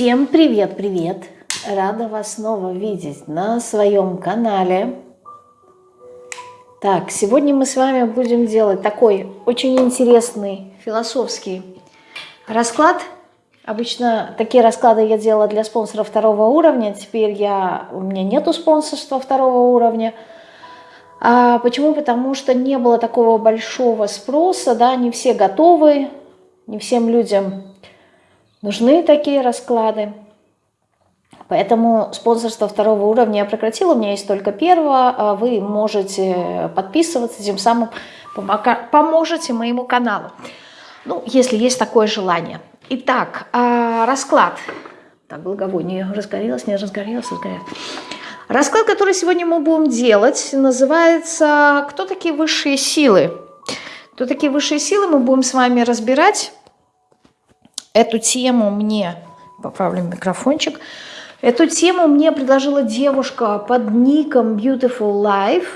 Всем привет-привет! Рада вас снова видеть на своем канале. Так, сегодня мы с вами будем делать такой очень интересный философский расклад. Обычно такие расклады я делала для спонсоров второго уровня. Теперь я, у меня нету спонсорства второго уровня. А почему? Потому что не было такого большого спроса, да, не все готовы, не всем людям нужны такие расклады. Поэтому спонсорство второго уровня я прекратила, у меня есть только первого. А вы можете подписываться, тем самым поможете моему каналу. Ну, если есть такое желание. Итак, а, расклад. Так, благовоние разгорелось, не разгорелось, разгорелось. Расклад, который сегодня мы будем делать, называется «Кто такие высшие силы?». Кто такие высшие силы, мы будем с вами разбирать. Эту тему мне, поправлю микрофончик, эту тему мне предложила девушка под ником Beautiful Life.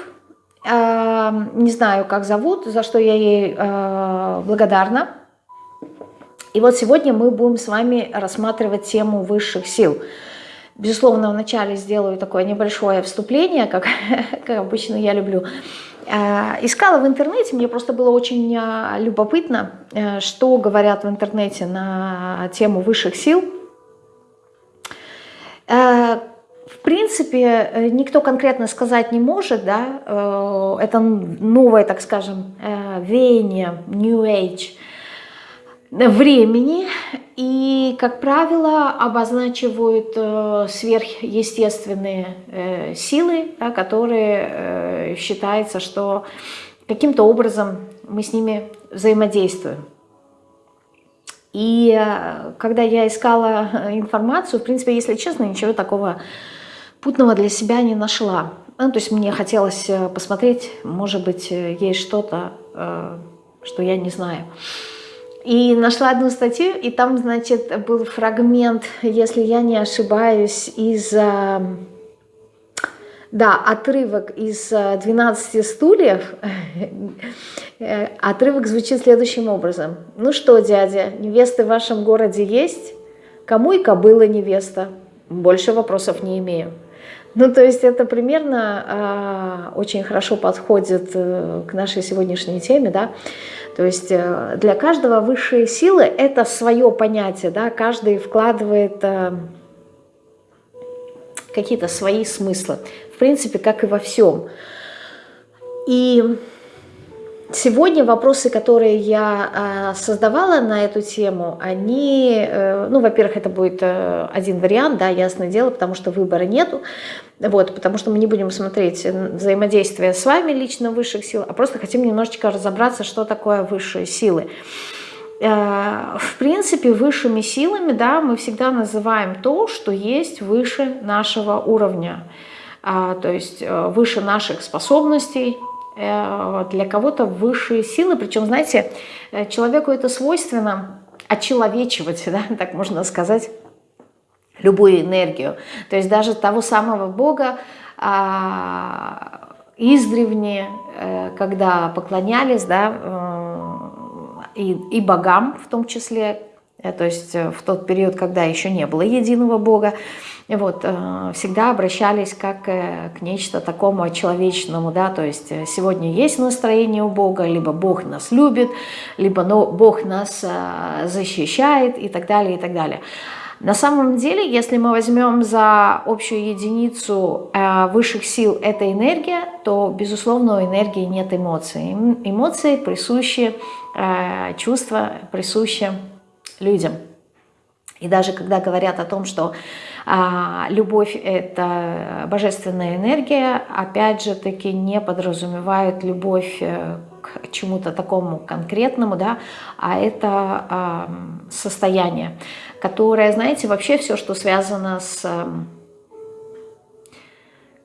Э, не знаю, как зовут, за что я ей э, благодарна. И вот сегодня мы будем с вами рассматривать тему высших сил. Безусловно, вначале сделаю такое небольшое вступление, как, как обычно я люблю. Э, искала в интернете, мне просто было очень э, любопытно, э, что говорят в интернете на тему высших сил. В принципе, никто конкретно сказать не может, да, это новое, так скажем, веяние, New Age – времени и, как правило, обозначивают э, сверхъестественные э, силы, да, которые э, считается, что каким-то образом мы с ними взаимодействуем. И когда я искала информацию, в принципе, если честно, ничего такого путного для себя не нашла. Ну, то есть мне хотелось посмотреть, может быть, есть что-то, что я не знаю. И нашла одну статью, и там, значит, был фрагмент, если я не ошибаюсь, из... Э, да, отрывок из 12 э, стульев. Отрывок звучит следующим образом. Ну что, дядя, невесты в вашем городе есть? Кому и кобыла невеста? Больше вопросов не имею. Ну, то есть это примерно э, очень хорошо подходит э, к нашей сегодняшней теме, да. То есть э, для каждого высшие силы – это свое понятие, да, каждый вкладывает э, какие-то свои смыслы, в принципе, как и во всем. И Сегодня вопросы, которые я э, создавала на эту тему, они, э, ну, во-первых, это будет э, один вариант, да, ясное дело, потому что выбора нету, вот, потому что мы не будем смотреть взаимодействие с вами лично высших сил, а просто хотим немножечко разобраться, что такое высшие силы. В принципе, высшими силами, да, мы всегда называем то, что есть выше нашего уровня, а, то есть выше наших способностей, Э, для кого-то высшие силы, причем, знаете, э, человеку это свойственно очеловечивать, да, так можно сказать, любую энергию. То есть даже того самого Бога а, издревне, э, когда поклонялись, да, и, и богам в том числе, то есть в тот период, когда еще не было единого Бога, вот, э, всегда обращались как э, к нечто такому человечному, да, то есть э, сегодня есть настроение у Бога, либо Бог нас любит, либо но Бог нас защищает и так далее, и так далее. На самом деле, если мы возьмем за общую единицу высших сил эта энергия, то, безусловно, у энергии нет эмоций. Эмоции присущи, чувства присущи людям. И даже когда говорят о том, что любовь – это божественная энергия, опять же таки не подразумевает любовь э, к чему-то такому конкретному, да, а это а, состояние, которое, знаете, вообще все, что связано с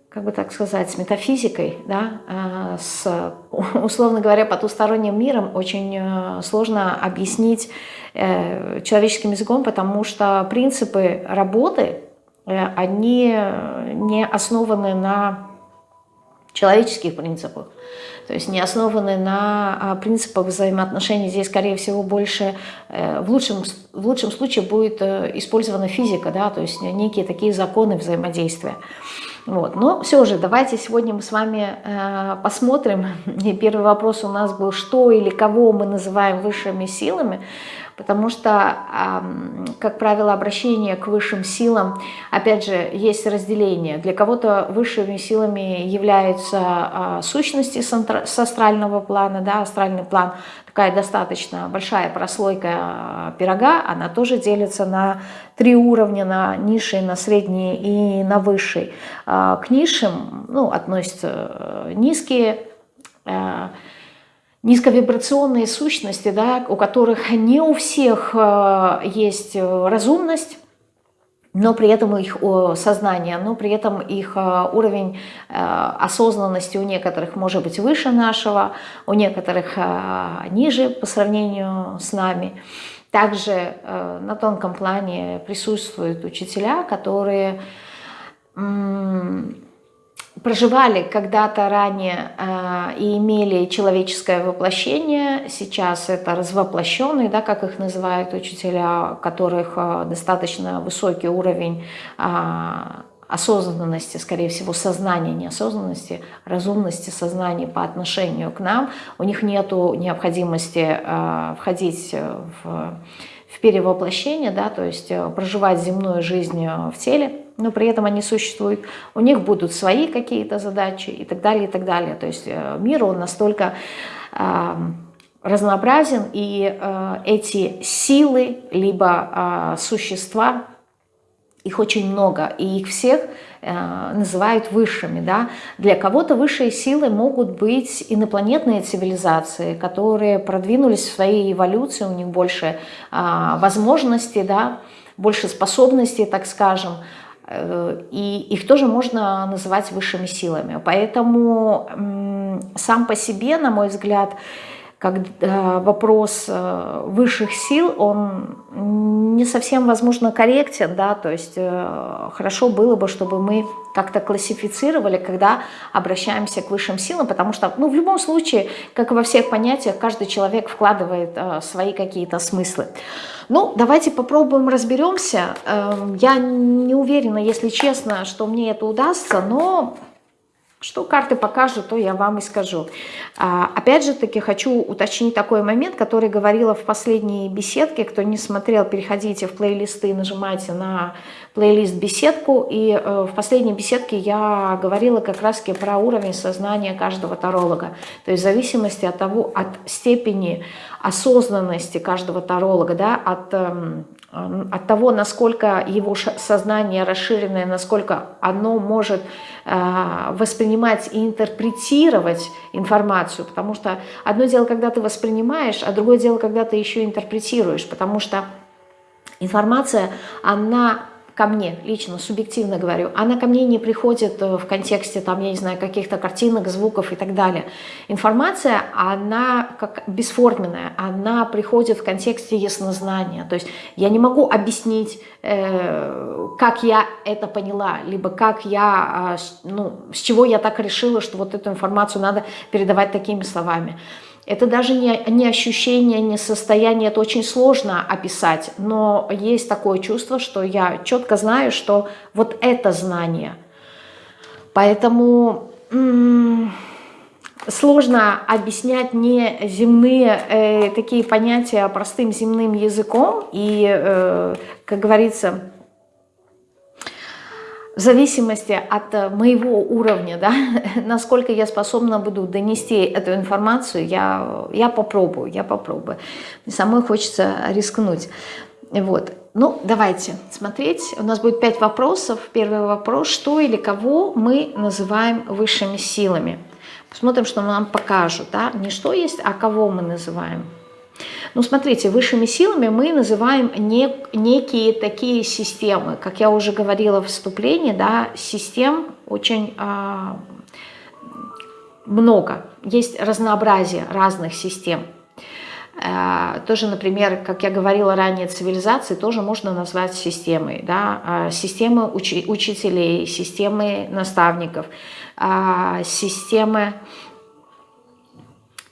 как бы так сказать, с метафизикой, да, а, с, условно говоря, потусторонним миром очень э, сложно объяснить э, человеческим языком, потому что принципы работы Э, они не основаны на человеческих принципах. То есть не основаны на а, принципах взаимоотношений. Здесь, скорее всего, больше, э, в лучшем, в лучшем случае будет э, использована физика, да, то есть некие такие законы взаимодействия. Вот. Но все же, давайте сегодня мы с вами э, посмотрим. И первый вопрос у нас был, что или кого мы называем высшими силами потому что, как правило, обращение к высшим силам, опять же, есть разделение. Для кого-то высшими силами являются а, сущности с астрального плана, да, астральный план, такая достаточно большая прослойка а, пирога, она тоже делится на три уровня, на низший, на средний и на высший. А, к низшим ну, относятся э, низкие, э, низковибрационные сущности, да, у которых не у всех э, есть э, разумность, но при этом их сознание, но при этом их э, уровень осознанности у некоторых может быть выше нашего, у некоторых ниже по сравнению с нами. Также на тонком плане присутствуют учителя, которые проживали когда-то ранее э, и имели человеческое воплощение, сейчас это развоплощенные, да, как их называют учителя, у которых э, достаточно высокий уровень э, осознанности, скорее всего, сознания, неосознанности, разумности сознания по отношению к нам. У них нет необходимости э, входить в, в перевоплощение, да, то есть э, проживать земную жизнь в теле, но при этом они существуют, у них будут свои какие-то задачи и так далее, и так далее. То есть э, мир, он настолько э, разнообразен, и э, эти силы, либо э, существа, их очень много, и их всех э, называют высшими. Да? Для кого-то высшие силы могут быть инопланетные цивилизации, которые продвинулись в своей эволюции, у них больше э, возможностей, да? больше способностей, так скажем, Э, и их тоже можно называть высшими силами. Поэтому сам по себе, на мой взгляд, когда вопрос э, высших сил, он не совсем, возможно, корректен, да, то есть э, хорошо было бы, чтобы мы как-то классифицировали, когда обращаемся к высшим силам, потому что, ну, в любом случае, как и во всех понятиях, каждый человек вкладывает свои какие-то смыслы. Ну, давайте попробуем разберемся. Эм, я не уверена, если честно, что мне это удастся, но что карты покажут, то я вам и скажу. А, опять же таки хочу уточнить такой момент, который говорила в последней беседке. Кто не смотрел, переходите в плейлисты, нажимайте на плейлист беседку. И э, в последней беседке я говорила как раз про уровень сознания каждого таролога. То есть в зависимости от того, от степени осознанности каждого таролога, да, от эм, от того, насколько его сознание расширенное, насколько оно может э, воспринимать и интерпретировать информацию, потому что одно дело, когда ты воспринимаешь, а другое дело, когда ты еще интерпретируешь, потому что информация, она ко мне, лично, субъективно говорю, она ко мне не приходит э, в контексте, там, я не знаю, каких-то картинок, звуков и так далее. Информация, она как бесформенная, она приходит в контексте яснознания. То есть я не могу объяснить, э, как я это поняла, либо как я, э, ну, с чего я так решила, что вот эту информацию надо передавать такими словами. Это даже не, не ощущение, не состояние, это очень сложно описать, но есть такое чувство, что я четко знаю, что вот это знание. Поэтому сложно объяснять не земные э, такие понятия простым земным языком и, э, как говорится, в зависимости от э, моего уровня, да, насколько я способна буду донести эту информацию, я, я попробую, я попробую. Самой хочется рискнуть. Вот. Ну, давайте смотреть. У нас будет пять вопросов. Первый вопрос. Что или кого мы называем высшими силами? Посмотрим, что нам покажут. Да? Не что есть, а кого мы называем. Ну, смотрите, высшими силами мы называем нек некие такие системы. Как я уже говорила в вступлении, да, систем очень э, много. Есть разнообразие разных систем. Э, тоже, например, как я говорила ранее, цивилизации тоже можно назвать системой. Да? Э, системы уч учителей, системы наставников, э, системы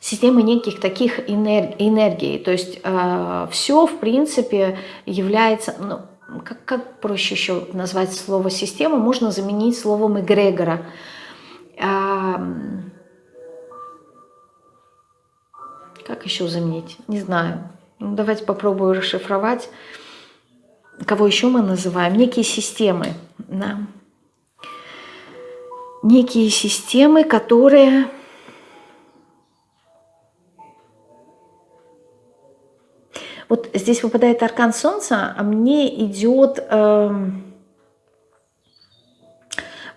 системы неких таких энерг энергий. То есть э, все, в принципе, является... Ну, как, как проще еще назвать слово «система»? Можно заменить словом «эгрегора». Э, как еще заменить? Не знаю. Ну, давайте попробую расшифровать. Кого еще мы называем? Некие системы. Да? Некие системы, которые Вот здесь выпадает аркан Солнца, а мне идет э,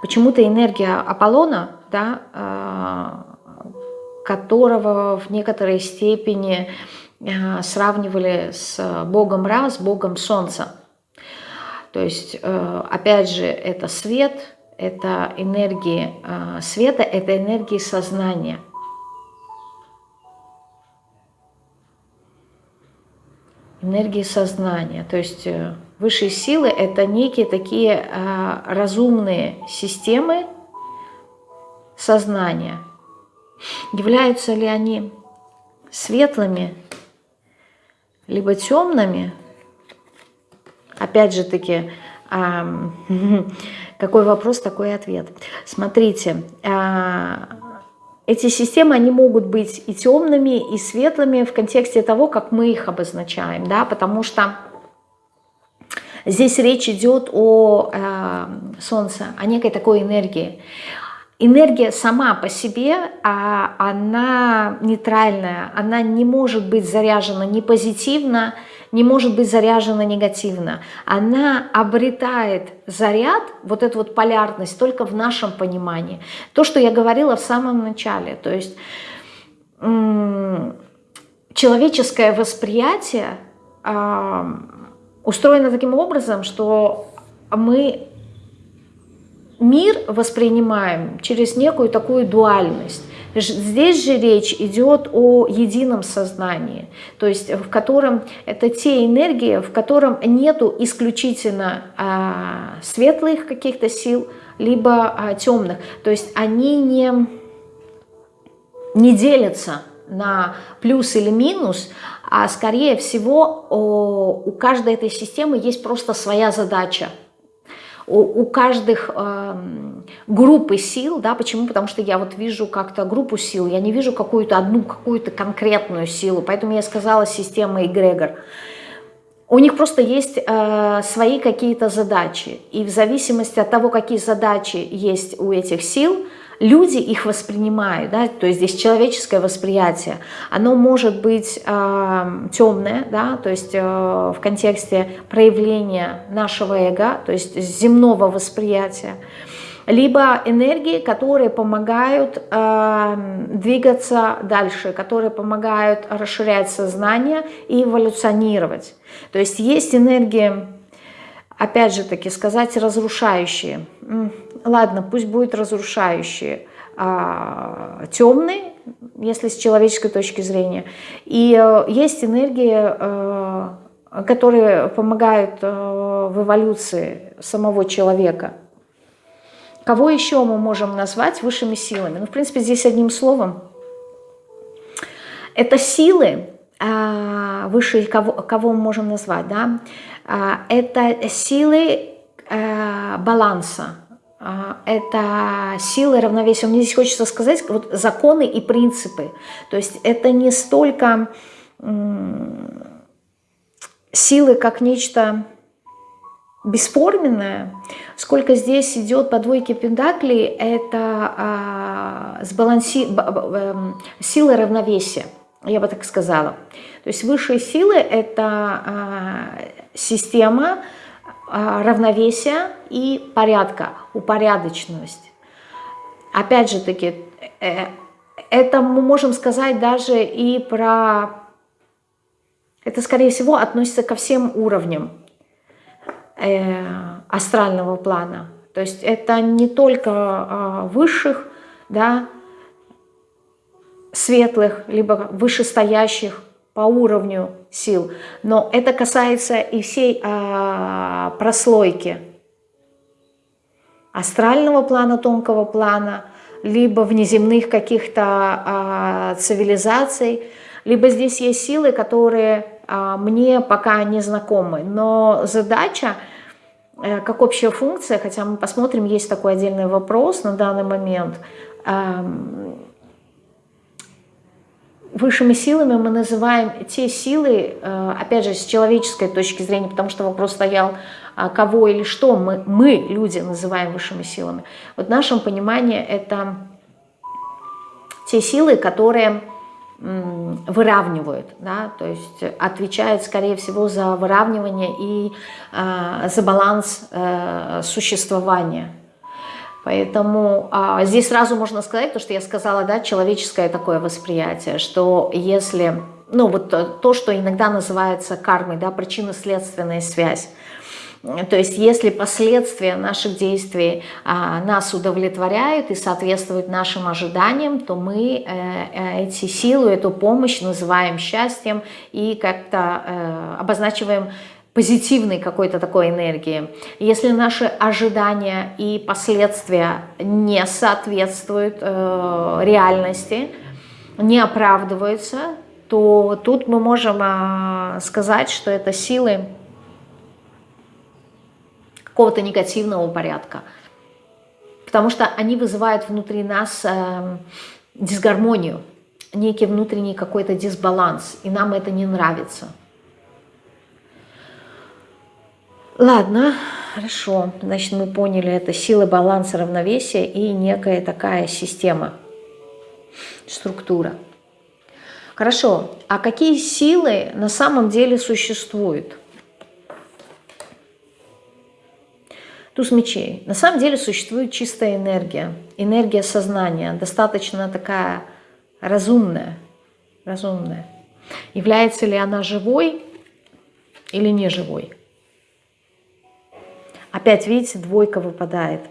почему-то энергия Аполлона, да, э, которого в некоторой степени э, сравнивали с богом Ра, с богом Солнца. То есть, э, опять же, это свет, это энергии э, света, это энергии сознания – энергии сознания. То есть э, высшие силы – это некие такие а, разумные системы сознания. Являются ли они светлыми, либо темными? Опять же таки, какой вопрос, такой ответ. Смотрите, а, эти системы, они могут быть и темными, и светлыми в контексте того, как мы их обозначаем, да, потому что здесь речь идет о э, Солнце, о некой такой энергии. Энергия сама по себе, а, она нейтральная, она не может быть заряжена ни позитивно, не может быть заряжена негативно. Она обретает заряд, вот эту вот полярность, только в нашем понимании. То, что я говорила в самом начале, то есть человеческое восприятие э, устроено таким образом, что мы мир воспринимаем через некую такую дуальность. Здесь же речь идет о едином сознании, то есть в котором это те энергии, в котором нету исключительно а, светлых каких-то сил, либо а, темных. То есть они не, не делятся на плюс или минус, а скорее всего у каждой этой системы есть просто своя задача – у, у каждых э, группы сил, да, почему? Потому что я вот вижу как-то группу сил, я не вижу какую-то одну, какую-то конкретную силу, поэтому я сказала система эгрегор. У них просто есть э, свои какие-то задачи, и в зависимости от того, какие задачи есть у этих сил – люди их воспринимают, да, то есть здесь человеческое восприятие, оно может быть э, темное, да, то есть э, в контексте проявления нашего эго, то есть земного восприятия, либо энергии, которые помогают э, двигаться дальше, которые помогают расширять сознание и эволюционировать. То есть есть энергии, опять же таки сказать, разрушающие, ладно, пусть будет разрушающие, а, темные, если с человеческой точки зрения. И э, есть энергии, э, которые помогают э, в эволюции самого человека. Кого еще мы можем назвать высшими силами? Ну, в принципе, здесь одним словом. Это силы, а, высшие, кого, кого мы можем назвать, да? А, это силы баланса, а, это силы равновесия. Мне здесь хочется сказать вот законы и принципы. То есть это не столько силы как нечто бесформенное, сколько здесь идет по двойке пентаклей, это а, сбаланси... Эм, силы равновесия, я бы так сказала. То есть высшие силы – это а, система, а, равновесия и порядка, упорядоченность. Опять же таки, э, это мы можем сказать даже и про... Это, скорее всего, относится ко всем уровням э, астрального плана. То есть это не только а, высших, да, светлых, либо вышестоящих по уровню сил, но это касается и всей а, прослойки. Астрального плана, тонкого плана, либо внеземных каких-то а, цивилизаций, либо здесь есть силы, которые а, мне пока не знакомы, но задача э, как общая функция, хотя мы посмотрим, есть такой отдельный вопрос на данный момент, Высшими силами мы называем те силы, э, опять же, с человеческой точки зрения, потому что вопрос стоял, а кого или что мы, мы, люди, называем высшими силами. Вот в нашем понимании это те силы, которые выравнивают, да, то есть отвечают, скорее всего, за выравнивание и э, за баланс э, существования Поэтому а, здесь сразу можно сказать, то, что я сказала, да, человеческое такое восприятие, что если, ну вот то, что иногда называется кармой, да, причинно-следственная связь, то есть если последствия наших действий а, нас удовлетворяют и соответствуют нашим ожиданиям, то мы э, э, эти силы, эту помощь называем счастьем и как-то э, обозначиваем позитивной какой-то такой энергии. Если наши ожидания и последствия не соответствуют э, реальности, не оправдываются, то тут мы можем э, сказать, что это силы какого-то негативного порядка. Потому что они вызывают внутри нас э, дисгармонию, некий внутренний какой-то дисбаланс, и нам это не нравится. Ладно, хорошо. Значит, мы поняли, это сила баланса, равновесия и некая такая система, структура. Хорошо, а какие силы на самом деле существуют? Туз мечей. На самом деле существует чистая энергия, энергия сознания, достаточно такая разумная, разумная. Является ли она живой или не живой? Опять, видите, двойка выпадает.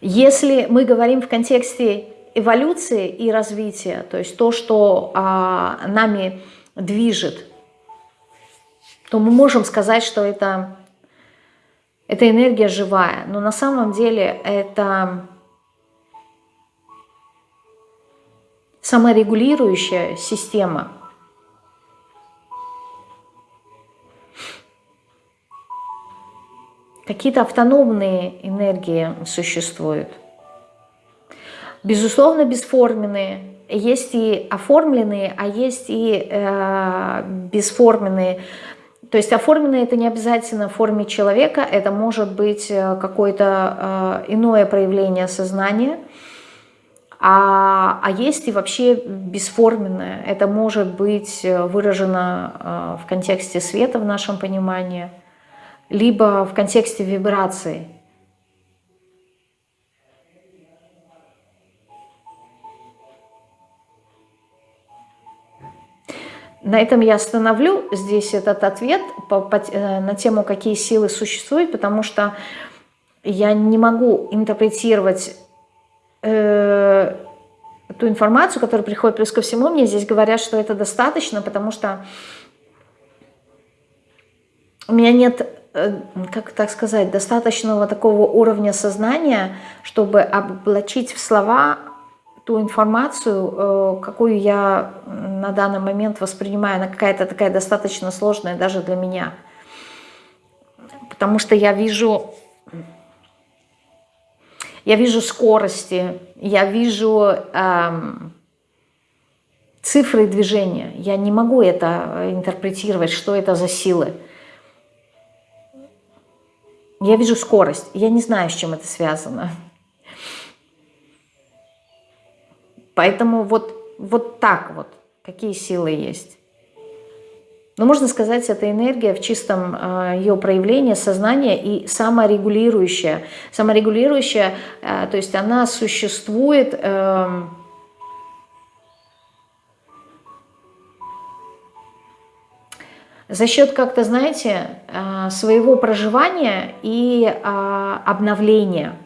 Если мы говорим в контексте эволюции и развития, то есть то, что а, нами движет, то мы можем сказать, что это, это энергия живая. Но на самом деле это саморегулирующая система. Какие-то автономные энергии существуют. Безусловно, бесформенные. Есть и оформленные, а есть и э, бесформенные. То есть оформленные это не обязательно в форме человека, это может быть э, какое-то э, иное проявление сознания – а, а есть и вообще бесформенное. Это может быть э, выражено э, в контексте света в нашем понимании, либо в контексте вибрации. На этом я остановлю здесь этот ответ по, по, э, на тему, какие силы существуют, потому что я не могу интерпретировать э, ту информацию, которая приходит, плюс ко всему мне здесь говорят, что это достаточно, потому что у меня нет, э, как так сказать, достаточного такого уровня сознания, чтобы облачить в слова ту информацию, э, какую я на данный момент воспринимаю, она какая-то такая достаточно сложная даже для меня. Потому что я вижу я вижу скорости, я вижу эм, цифры движения. Я не могу это интерпретировать, что это за силы. Я вижу скорость. Я не знаю, с чем это связано. Поэтому вот, вот так вот, какие силы есть. Но можно сказать, это энергия в чистом э, ее проявлении, сознания и саморегулирующая. Саморегулирующая, э, то есть она существует... Э, за счет как-то, знаете, своего проживания и обновления.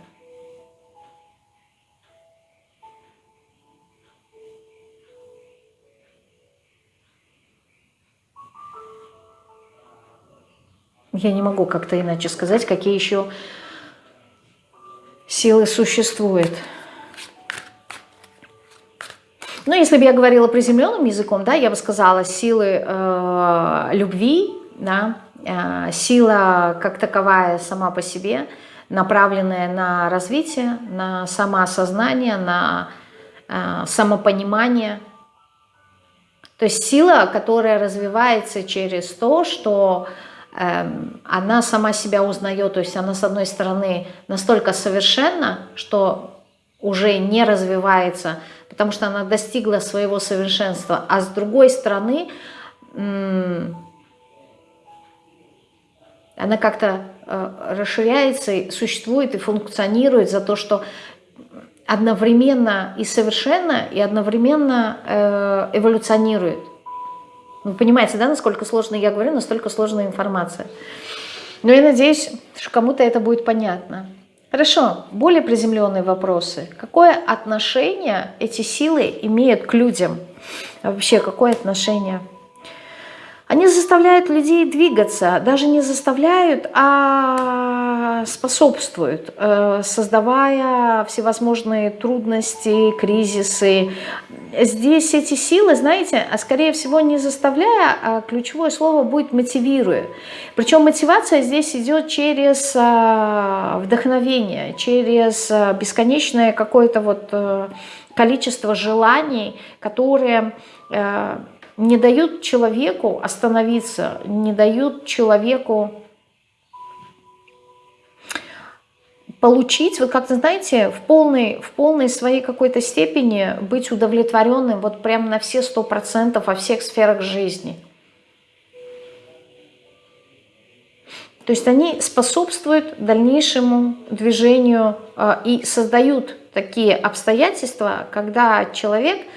Я не могу как-то иначе сказать, какие еще силы существуют. Ну, если бы я говорила приземленным языком, да, я бы сказала силы э, любви, да, э, сила как таковая сама по себе, направленная на развитие, на самоосознание, на э, самопонимание. То есть сила, которая развивается через то, что э, она сама себя узнает, то есть она с одной стороны настолько совершенна, что уже не развивается потому что она достигла своего совершенства, а с другой стороны, она как-то э, расширяется, существует и функционирует за то, что одновременно и совершенно, и одновременно э, эволюционирует. Вы понимаете, да, насколько сложно я говорю, настолько сложная информация. Но я надеюсь, что кому-то это будет понятно. Хорошо, более приземленные вопросы. Какое отношение эти силы имеют к людям? Вообще, какое отношение? Они заставляют людей двигаться, даже не заставляют, а способствуют, э, создавая всевозможные трудности, кризисы. Здесь эти силы, знаете, а скорее всего не заставляя, а ключевое слово будет мотивируя. Причем мотивация здесь идет через э, вдохновение, через э, бесконечное какое-то вот количество желаний, которые не дают человеку остановиться, не дают человеку получить, вот как-то, знаете, в полной, в полной своей какой-то степени быть удовлетворенным вот прям на все сто процентов во всех сферах жизни. То есть они способствуют дальнейшему движению э, и создают такие обстоятельства, когда человек –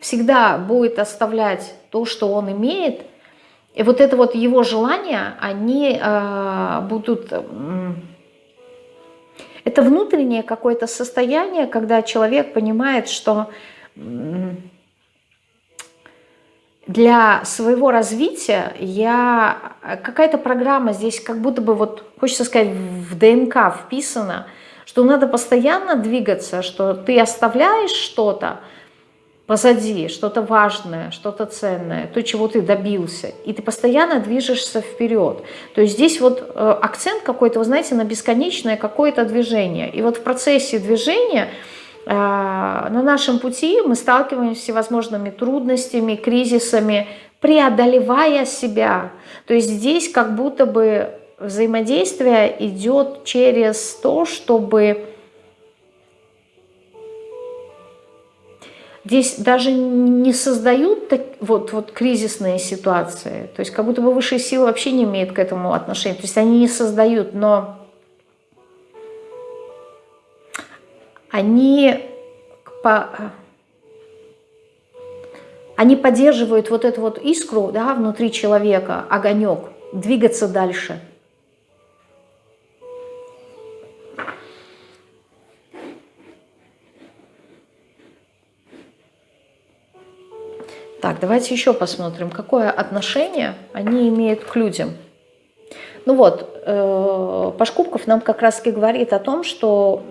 всегда будет оставлять то, что он имеет, и вот это вот его желания, они э, будут... Э, это внутреннее какое-то состояние, когда человек понимает, что э, для своего развития я... Какая-то программа здесь как будто бы, вот хочется сказать, в ДНК вписана, что надо постоянно двигаться, что ты оставляешь что-то, позади, что-то важное, что-то ценное, то, чего ты добился, и ты постоянно движешься вперед. То есть здесь вот э, акцент какой-то, вы знаете, на бесконечное какое-то движение. И вот в процессе движения э, на нашем пути мы сталкиваемся с всевозможными трудностями, кризисами, преодолевая себя. То есть здесь как будто бы взаимодействие идет через то, чтобы Здесь даже не создают так, вот, вот кризисные ситуации. То есть как будто бы высшие силы вообще не имеют к этому отношения. То есть они не создают, но они, по, они поддерживают вот эту вот искру да, внутри человека, огонек, двигаться дальше – Так, давайте еще посмотрим, какое отношение они имеют к людям. Ну вот, э, Пашкубков нам как раз таки говорит о том, что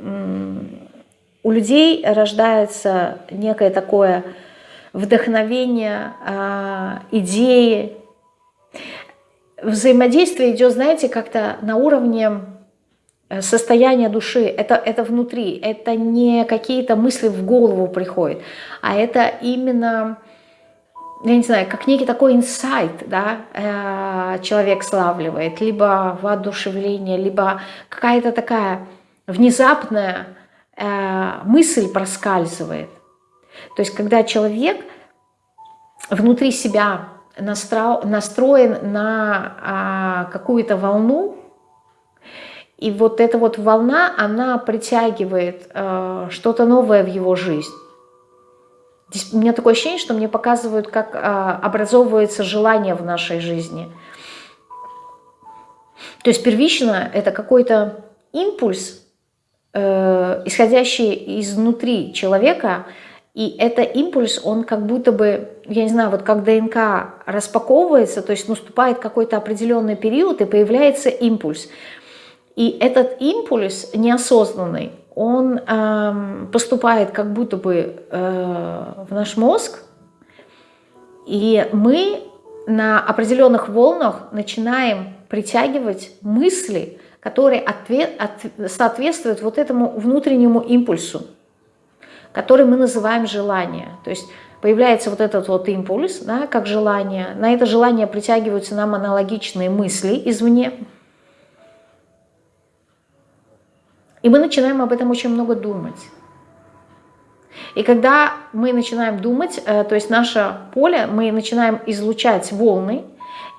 у людей рождается некое такое вдохновение, э, идеи. Взаимодействие идет, знаете, как-то на уровне э, состояния души, это, это внутри, это не какие-то мысли в голову приходят, а это именно я не знаю, как некий такой инсайт, да, э, человек славливает, либо воодушевление, либо какая-то такая внезапная э, мысль проскальзывает. То есть, когда человек внутри себя настроен на а, какую-то волну, и вот эта вот волна, она притягивает э, что-то новое в его жизнь. Здесь у меня такое ощущение, что мне показывают, как а, образовывается желание в нашей жизни. То есть первично это какой-то импульс, э, исходящий изнутри человека, И этот импульс, он как будто бы, я не знаю, вот как ДНК распаковывается, то есть наступает какой-то определенный период и появляется импульс. И этот импульс неосознанный, он э, поступает как будто бы э, в наш мозг, и мы на определенных волнах начинаем притягивать мысли, которые ответ, от, соответствуют вот этому внутреннему импульсу который мы называем желание. То есть появляется вот этот вот импульс, да, как желание. На это желание притягиваются нам аналогичные мысли извне. И мы начинаем об этом очень много думать. И когда мы начинаем думать, э, то есть наше поле, мы начинаем излучать волны,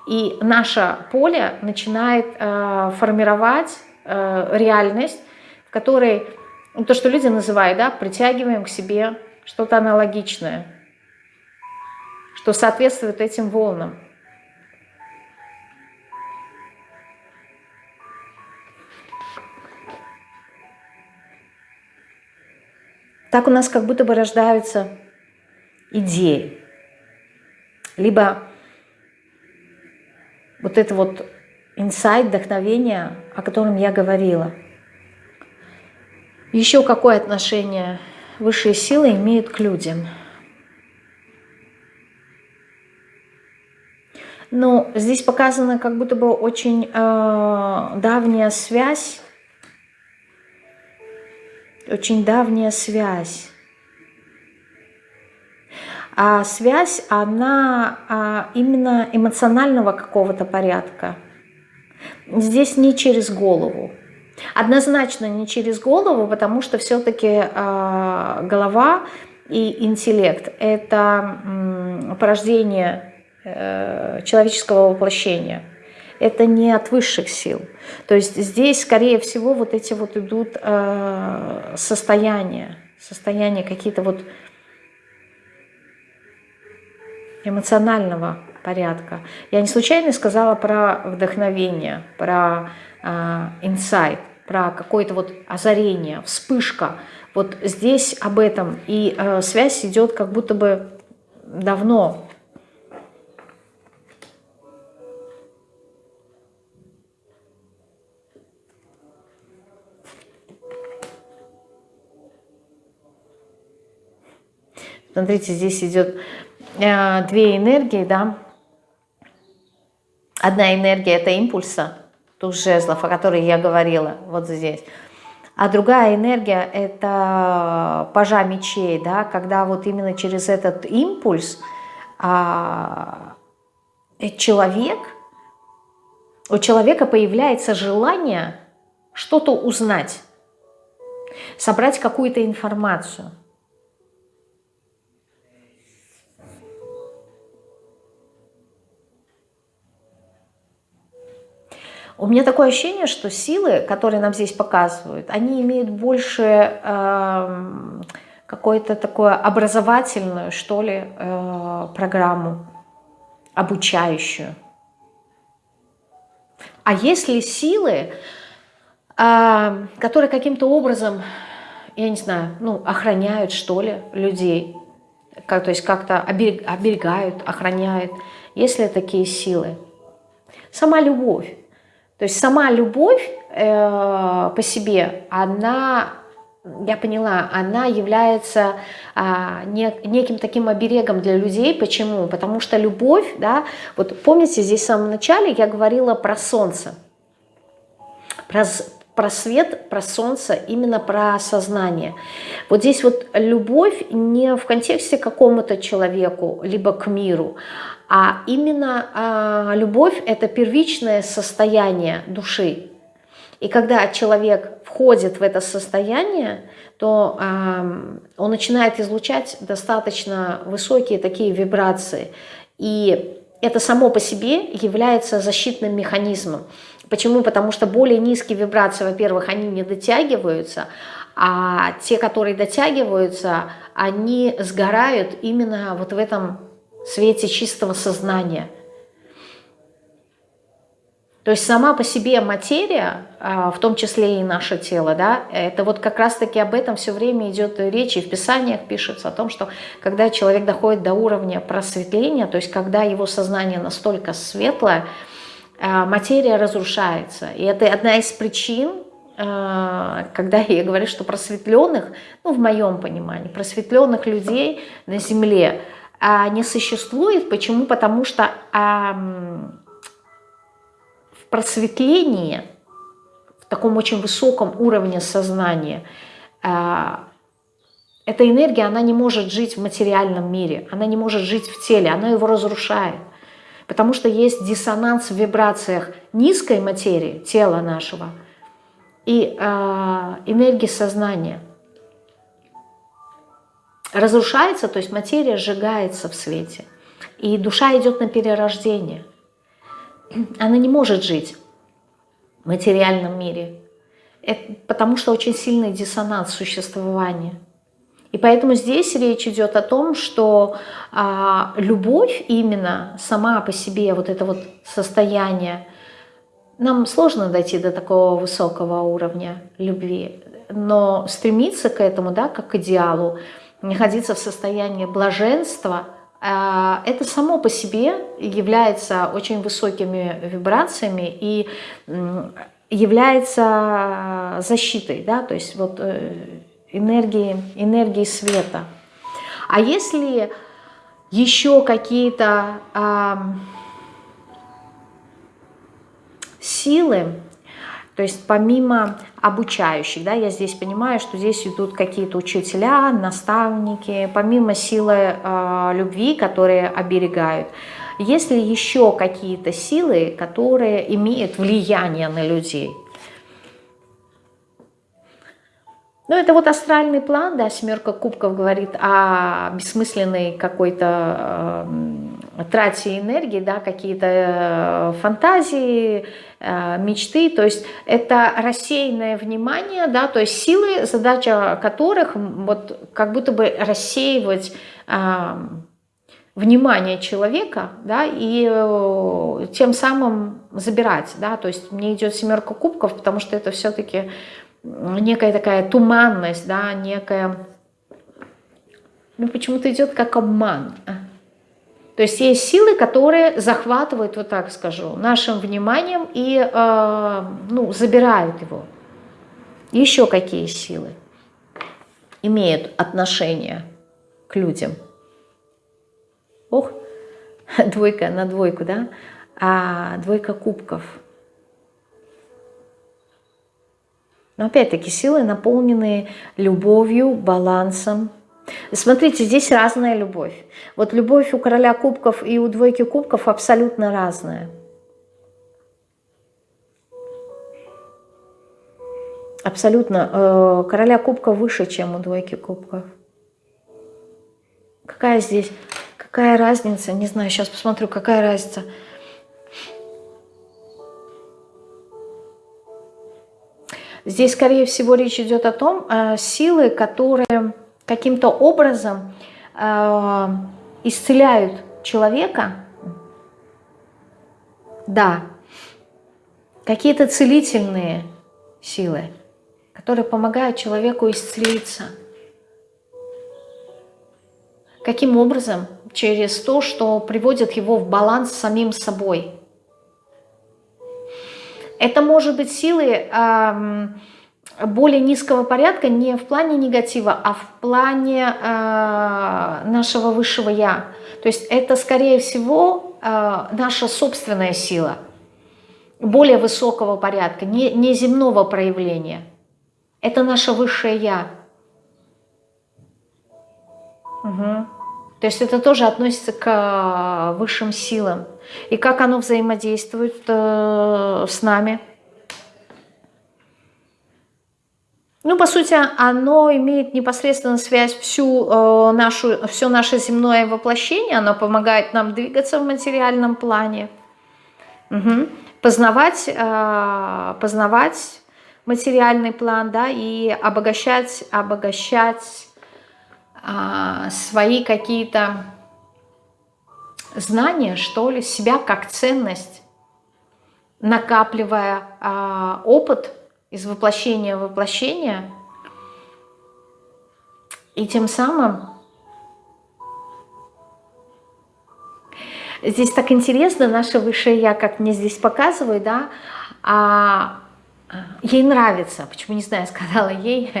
и наше поле начинает э, формировать э, реальность, в которой ну, то, что люди называют, да, притягиваем к себе что-то аналогичное, что соответствует этим волнам. Так у нас как будто бы рождаются идеи. Либо вот это вот инсайт, вдохновение, о котором я говорила – еще какое отношение высшие силы имеют к людям? Ну, здесь показана как будто бы очень э, давняя связь, очень давняя связь. А связь, она а, именно эмоционального какого-то порядка. Здесь не через голову. Однозначно не через голову, потому что все-таки э, голова и интеллект – это э, порождение э, человеческого воплощения. Это не от высших сил. То есть здесь, скорее всего, вот эти вот идут э, состояния, состояния какие-то вот эмоционального порядка. Я не случайно сказала про вдохновение, про инсайт про какое-то вот озарение, вспышка. Вот здесь об этом. И э, связь идет как будто бы давно. Смотрите, здесь идет э, две энергии, да. Одна энергия – это импульса, туз жезлов, о которой я говорила вот здесь. А другая энергия – это пажа мечей, да, когда вот именно через этот импульс а, человек, у человека появляется желание что-то узнать, собрать какую-то информацию. У меня такое ощущение, что силы, которые нам здесь показывают, они имеют больше э, какую-то такую образовательную, что ли, э, программу, обучающую. А если силы, э, которые каким-то образом, я не знаю, ну, охраняют, что ли, людей, как, то есть как-то оберегают, охраняют, если такие силы, сама любовь, то есть сама любовь э, по себе, она, я поняла, она является а, не, неким таким оберегом для людей. Почему? Потому что любовь, да, вот помните, здесь в самом начале я говорила про солнце, про, про свет, про солнце, именно про сознание. Вот здесь вот любовь не в контексте какому-то человеку, либо к миру, а именно а, любовь – это первичное состояние души. И когда человек входит в это состояние, то а, он начинает излучать достаточно высокие такие вибрации. И это само по себе является защитным механизмом. Почему? Потому что более низкие вибрации, во-первых, они не дотягиваются, а те, которые дотягиваются, они сгорают именно вот в этом свете чистого сознания. То есть сама по себе материя, а, в том числе и наше тело, да, это вот как раз-таки об этом все время идет речь, и в Писаниях пишется о том, что когда человек доходит до уровня просветления, то есть когда его сознание настолько светлое, материя разрушается. И это одна из причин, а, когда я говорю, что просветленных, ну, в моем понимании, просветленных людей на Земле не существует. Почему? Потому что просветлении, в таком очень высоком уровне сознания, а, эта энергия, она не может жить в материальном мире, она не может жить в теле, она его разрушает. Потому что есть диссонанс в вибрациях низкой материи, тела нашего, и э, энергии сознания. Разрушается, то есть материя сжигается в свете. И душа идет на перерождение она не может жить в материальном мире, потому что очень сильный диссонанс существования. И поэтому здесь речь идет о том, что а, любовь именно сама по себе, вот это вот состояние, нам сложно дойти до такого высокого уровня любви, но стремиться к этому, да, как к идеалу, находиться в состоянии блаженства – а, это само по себе является очень высокими вибрациями и является защитой, да, то есть вот э, энергии, энергии света. А если еще какие-то а, силы, то есть помимо обучающих, да, я здесь понимаю, что здесь идут какие-то учителя, наставники, помимо силы э, любви, которые оберегают, есть ли еще какие-то силы, которые имеют влияние на людей? Ну, это вот астральный план, да, семерка кубков говорит о бессмысленной какой-то э, трате энергии, да, какие-то э, фантазии, э, мечты, то есть это рассеянное внимание, да, то есть силы, задача которых вот как будто бы рассеивать э, внимание человека, да, и э, тем самым забирать, да, то есть мне идет семерка кубков, потому что это все-таки некая такая туманность, да, некая, ну почему-то идет как обман. А. То есть есть силы, которые захватывают, вот так скажу, нашим вниманием и э, ну, забирают его. Еще какие силы имеют отношение к людям? Ох, двойка на двойку, да? А двойка кубков – Но опять-таки силы, наполненные любовью, балансом. Смотрите, здесь разная любовь. Вот любовь у короля кубков и у двойки кубков абсолютно разная. Абсолютно. Э, короля кубка выше, чем у двойки кубков. Какая здесь, какая разница? Не знаю, сейчас посмотрю, какая разница. Здесь, скорее всего, речь идет о том, э, силы, которые каким-то образом э, исцеляют человека. Да, какие-то целительные силы, которые помогают человеку исцелиться. Каким образом? Через то, что приводит его в баланс с самим собой – это может быть силы более низкого порядка не в плане негатива, а в плане э, нашего высшего «я». То есть это, скорее всего, э, наша собственная сила, более высокого порядка, не, не земного проявления. Это наше высшее «я». Угу. То есть это тоже относится к э, высшим силам. И как оно взаимодействует э, с нами? Ну, по сути, оно имеет непосредственно связь всю э, нашу, все наше земное воплощение, оно помогает нам двигаться в материальном плане, угу. познавать, э, познавать материальный план, да, и обогащать, обогащать э, свои какие-то знание, что ли, себя как ценность. накапливая а, опыт из воплощения в воплощение, и тем самым здесь так интересно, наше высшее Я, как мне здесь показывает, да, а, ей нравится, почему не знаю, сказала ей,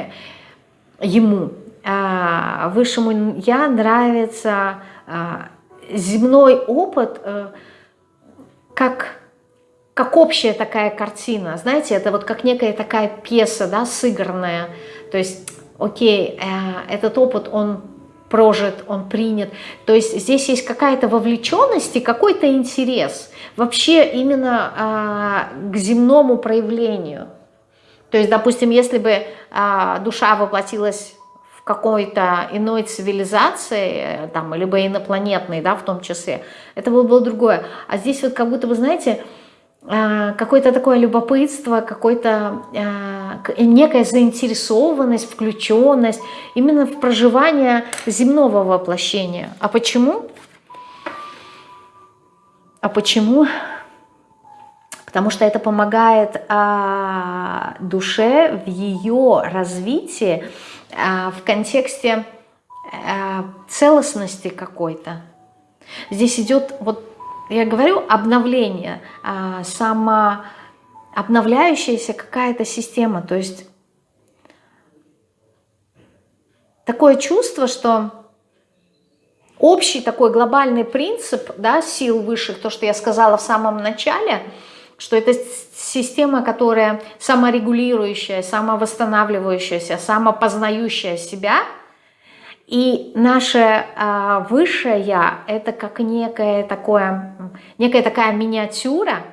ему, а, высшему Я нравится а, земной опыт а, как как общая такая картина, знаете, это вот как некая такая пьеса, да, сыгранная, то есть, окей, э, этот опыт, он прожит, он принят, то есть здесь есть какая-то вовлеченность и какой-то интерес вообще именно э, к земному проявлению, то есть, допустим, если бы э, душа воплотилась какой-то иной цивилизации, там, либо инопланетной, да, в том числе, это было бы другое, а здесь вот как будто бы, знаете, Э, какое-то такое любопытство, какое-то э, некая заинтересованность, включенность именно в проживание земного воплощения. А почему? А почему? Потому что это помогает а, душе в ее развитии в контексте а, целостности какой-то. Здесь идет вот я говорю обновление, а, самообновляющаяся какая-то система. То есть такое чувство, что общий такой глобальный принцип да, сил высших, то, что я сказала в самом начале, что это система, которая саморегулирующая, самовосстанавливающаяся, самопознающая себя – и наше э, высшее Я – это как некая, такое, некая такая миниатюра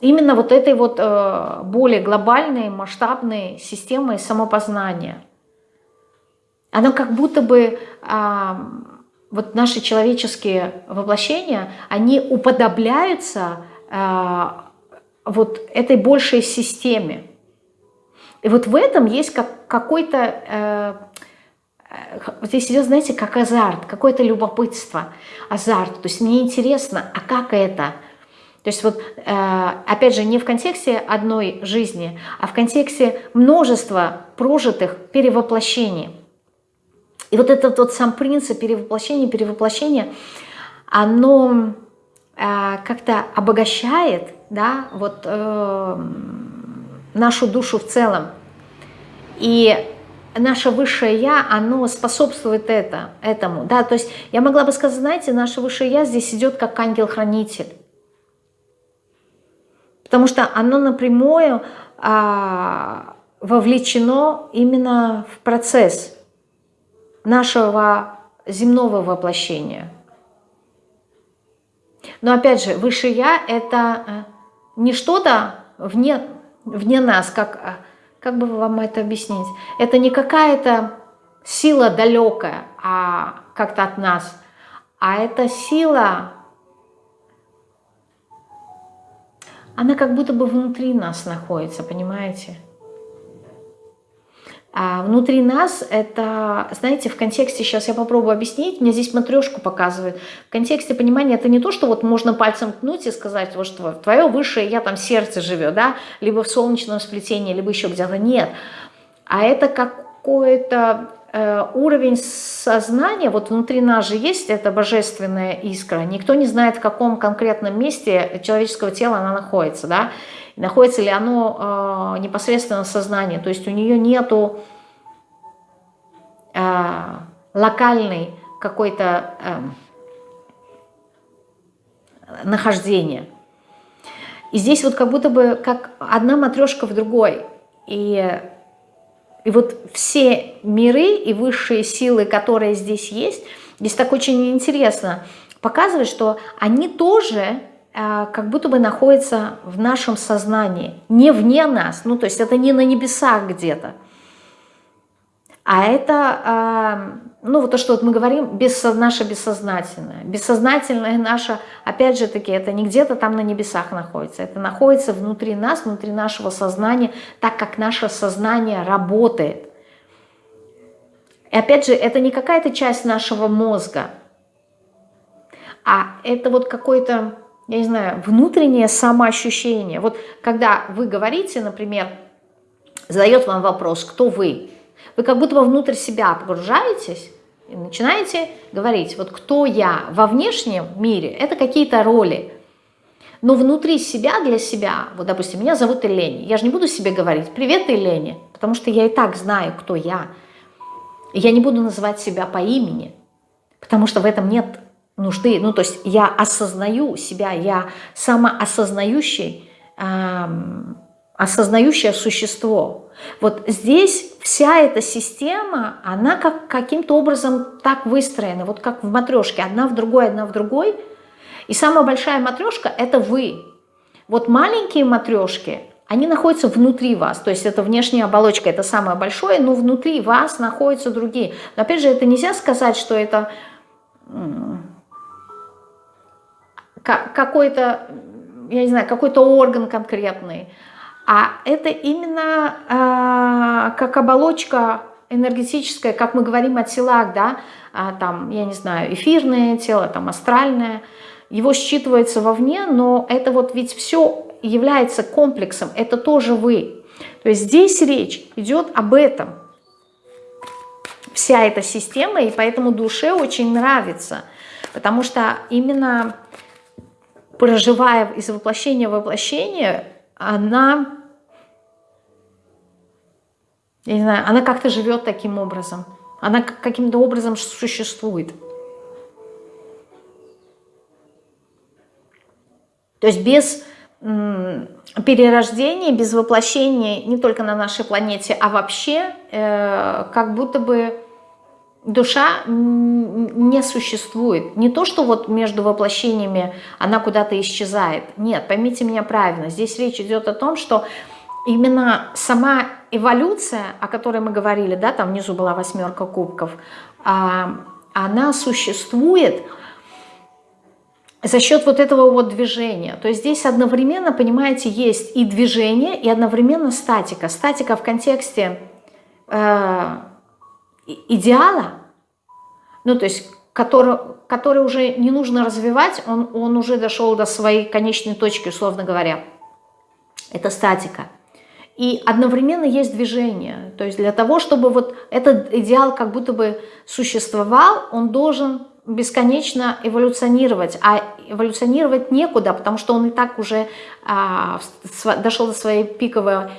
именно вот этой вот э, более глобальной, масштабной системы самопознания. Оно как будто бы, э, вот наши человеческие воплощения, они уподобляются вот этой большей системе. И вот в этом есть как, какой-то... Э, здесь идет, знаете, как азарт, какое-то любопытство, азарт. То есть мне интересно, а как это? То есть вот, э, опять же, не в контексте одной жизни, а в контексте множества прожитых перевоплощений. И вот этот вот сам принцип перевоплощения, перевоплощения, оно э, как-то обогащает да, вот, э, нашу душу в целом. И наше высшее Я, оно способствует это, этому. Да? То есть я могла бы сказать, знаете, наше высшее Я здесь идет как ангел-хранитель. Потому что оно напрямую а, вовлечено именно в процесс нашего земного воплощения. Но опять же, высшее Я – это э, не что-то вне, вне нас, как э, как бы вам это объяснить? Это не какая-то сила далекая, а как-то от нас, а это сила, она как будто бы внутри нас находится, понимаете? А внутри нас это, знаете, в контексте, сейчас я попробую объяснить, мне здесь матрешку показывает, в контексте понимания это не то, что вот можно пальцем ткнуть и сказать, вот что твое высшее я там сердце живет, да, либо в солнечном сплетении, либо еще где-то, нет. А это какой-то э, уровень сознания, вот внутри нас же есть эта божественная искра, никто не знает, в каком конкретном месте человеческого тела она находится, да, находится ли оно э, непосредственно в сознании, то есть у нее нету э, локальной какой-то э, нахождения. И здесь вот как будто бы как одна матрешка в другой. И, и вот все миры и высшие силы, которые здесь есть, здесь так очень интересно показывает, что они тоже как будто бы находится в нашем сознании, не вне нас, ну то есть это не на небесах где-то, а это, а, ну вот то, что вот мы говорим, без, наше бессознательное. Бессознательное наше, опять же таки, это не где-то там на небесах находится, это находится внутри нас, внутри нашего сознания, так как наше сознание работает. И опять же, это не какая-то часть нашего мозга, а это вот какой-то я не знаю, внутреннее самоощущение. Вот когда вы говорите, например, задает вам вопрос, кто вы, вы как будто бы внутрь себя погружаетесь и начинаете говорить, вот кто я во внешнем мире, это какие-то роли, но внутри себя, для себя, вот, допустим, меня зовут Елени, я же не буду себе говорить «Привет, Елени», потому что я и так знаю, кто я. Я не буду называть себя по имени, потому что в этом нет нужды. Ну, то есть я осознаю себя, я самоосознающий, эм, осознающее существо. Вот здесь вся эта система, она как каким-то образом так выстроена, вот как в матрешке, одна в другой, одна в другой – и самая большая матрешка – это вы. Вот маленькие матрешки, они находятся внутри вас, то есть это внешняя оболочка, это самое большое, но внутри вас находятся другие. Но опять же, это нельзя сказать, что это какой-то, я не знаю, какой-то орган конкретный, а это именно э, как оболочка энергетическая, как мы говорим о телах, да, а, там, я не знаю, эфирное тело, там, астральное – его считывается вовне, но это вот ведь все является комплексом, это тоже вы. То есть здесь речь идет об этом. Вся эта система, и поэтому душе очень нравится, потому что именно проживая из воплощения в воплощение, она, я не знаю, она как-то живет таким образом, она каким-то образом существует. То есть без перерождения, без воплощения не только на нашей планете, а вообще э, как будто бы душа не существует. Не то, что вот между воплощениями она куда-то исчезает. Нет, поймите меня правильно. Здесь речь идет о том, что именно сама эволюция, о которой мы говорили, да, там внизу была восьмерка кубков, а, она существует – за счет вот этого вот движения. То есть здесь одновременно, понимаете, есть и движение, и одновременно статика. Статика в контексте э, идеала, ну то есть который, который уже не нужно развивать, он, он уже дошел до своей конечной точки, условно говоря. Это статика. И одновременно есть движение. То есть для того, чтобы вот этот идеал как будто бы существовал, он должен бесконечно эволюционировать, а эволюционировать некуда, потому что он и так уже а, дошел до своей пиковой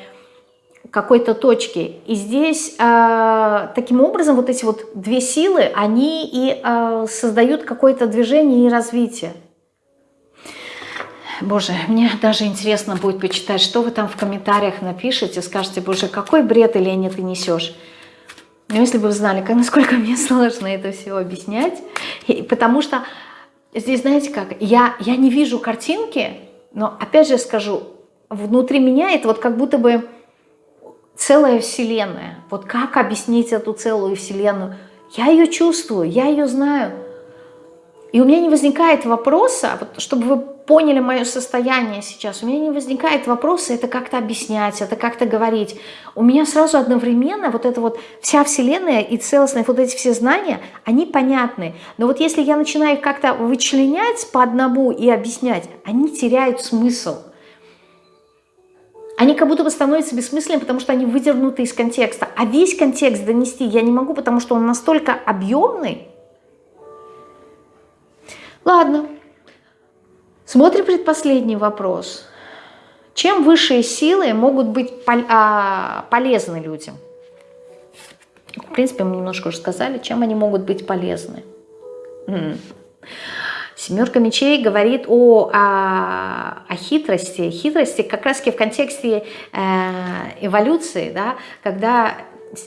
какой-то точки. И здесь а, таким образом вот эти вот две силы, они и а, создают какое-то движение и развитие. Боже, мне даже интересно будет почитать, что вы там в комментариях напишите, скажете, боже, какой бред, Леня, ты несешь. Но если бы вы знали, как, насколько мне сложно это все объяснять, и, потому что здесь, знаете как, я, я не вижу картинки, но опять же скажу, внутри меня это вот как будто бы целая вселенная. Вот как объяснить эту целую вселенную? Я ее чувствую, я ее знаю. И у меня не возникает вопроса, вот, чтобы вы поняли мое состояние сейчас, у меня не возникает вопроса это как-то объяснять, это как-то говорить. У меня сразу одновременно вот эта вот вся вселенная и целостные вот эти все знания, они понятны. Но вот если я начинаю их как-то вычленять по одному и объяснять, они теряют смысл. Они как будто бы становятся бессмысленными, потому что они выдернуты из контекста. А весь контекст донести я не могу, потому что он настолько объемный, Ладно. Смотрим предпоследний вопрос. Чем высшие силы могут быть а, полезны людям? В принципе, мы немножко уже сказали, чем они могут быть полезны. Семерка мечей говорит о, о, о хитрости. Хитрости как раз в контексте э, эволюции, да, когда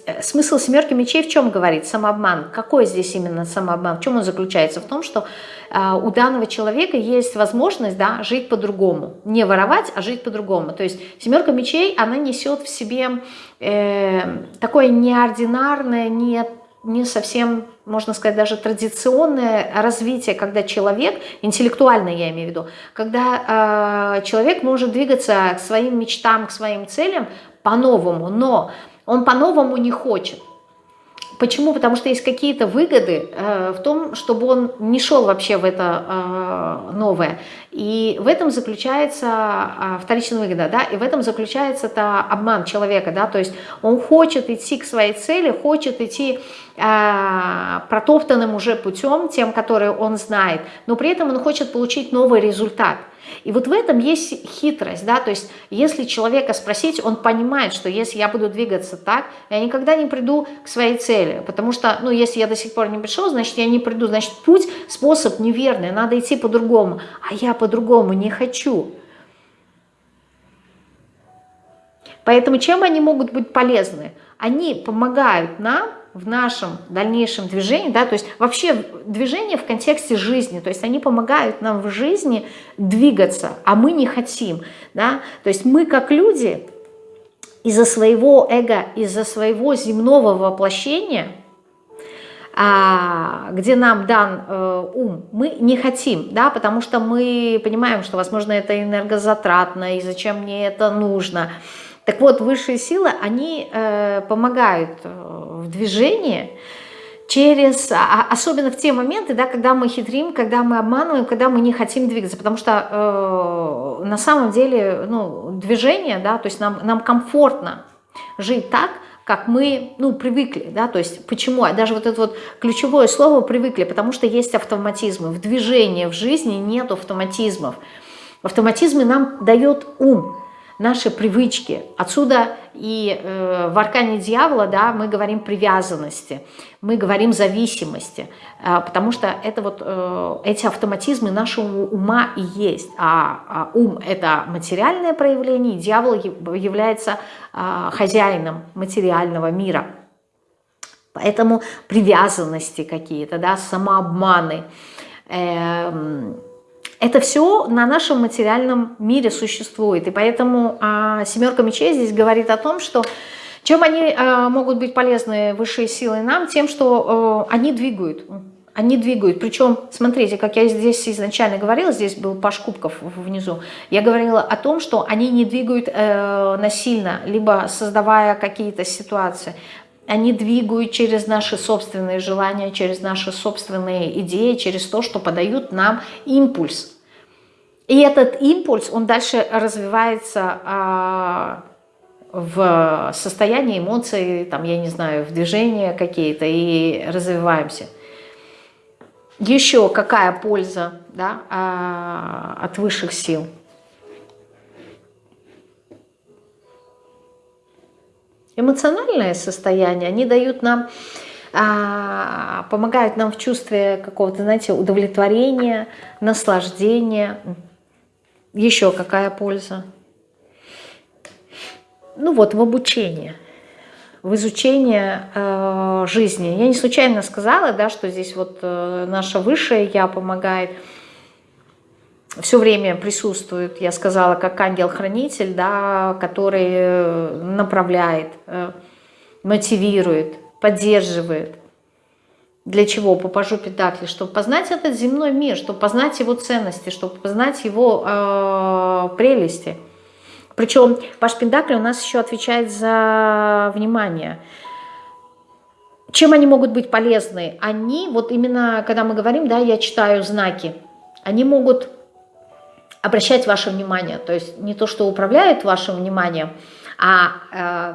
Э, смысл семерки мечей в чем говорит? Самообман. Какой здесь именно самообман? В чем он заключается? В том, что э, у данного человека есть возможность да, жить по-другому. Не воровать, а жить по-другому. То есть семерка мечей, она несет в себе э, такое неординарное, не, не совсем, можно сказать, даже традиционное развитие, когда человек, интеллектуальное я имею в виду, когда э, человек может двигаться к своим мечтам, к своим целям по-новому, но он по-новому не хочет. Почему? Потому что есть какие-то выгоды э, в том, чтобы он не шел вообще в это э, новое. И в этом заключается э, вторичная выгода, да, и в этом заключается это обман человека, да, то есть он хочет идти к своей цели, хочет идти э, протоптанным уже путем, тем, который он знает, но при этом он хочет получить новый результат – и вот в этом есть хитрость, да, то есть если человека спросить, он понимает, что если я буду двигаться так, я никогда не приду к своей цели, потому что, ну, если я до сих пор не пришел, значит, я не приду, значит, путь, способ неверный, надо идти по-другому, а я по-другому не хочу. Поэтому чем они могут быть полезны? Они помогают нам в нашем дальнейшем движении, да, то есть вообще движение в контексте жизни, то есть они помогают нам в жизни двигаться, а мы не хотим, да, то есть мы как люди из-за своего эго, из-за своего земного воплощения, а, где нам дан э, ум, мы не хотим, да, потому что мы понимаем, что, возможно, это энергозатратно, и зачем мне это нужно, так вот, высшие силы, они э, помогают э, в движении через, а, а, особенно в те моменты, да, когда мы хитрим, когда мы обманываем, когда мы не хотим двигаться, потому что э, на самом деле ну, движение, да, то есть нам, нам комфортно жить так, как мы ну, привыкли, да, то есть почему, даже вот это вот ключевое слово привыкли, потому что есть автоматизмы, в движении, в жизни нет автоматизмов, автоматизмы нам дает ум, наши привычки. Отсюда и э, в аркане дьявола да, мы говорим привязанности, мы говорим зависимости, э, потому что это вот, э, эти автоматизмы нашего ума и есть. А, а ум – это материальное проявление, дьявол является э, хозяином материального мира. Поэтому привязанности какие-то, да, самообманы э, – это все на нашем материальном мире существует. И поэтому а, семерка мечей здесь говорит о том, что чем они а, могут быть полезны высшие силы нам? Тем, что а, они двигают. Они двигают. Причем, смотрите, как я здесь изначально говорила, здесь был Паш Кубков внизу, я говорила о том, что они не двигают э, насильно, либо создавая какие-то ситуации. Они двигают через наши собственные желания, через наши собственные идеи, через то, что подают нам импульс. И этот импульс, он дальше развивается а, в состоянии эмоций, там, я не знаю, в движения какие-то, и развиваемся. Еще какая польза да, а, от высших сил? Эмоциональное состояние, они дают нам, а, помогают нам в чувстве какого-то, знаете, удовлетворения, наслаждения, еще какая польза? Ну вот, в обучении, в изучении э, жизни. Я не случайно сказала, да, что здесь вот э, наша высшее Я помогает, все время присутствует, я сказала, как ангел-хранитель, да, который э, направляет, э, мотивирует, поддерживает. Для чего? По пажу Педакли, чтобы познать этот земной мир, чтобы познать его ценности, чтобы познать его э, прелести. Причем Паш Пендакли у нас еще отвечает за внимание. Чем они могут быть полезны? Они, вот именно, когда мы говорим, да, я читаю знаки, они могут обращать ваше внимание, то есть не то, что управляет вашим вниманием, а э,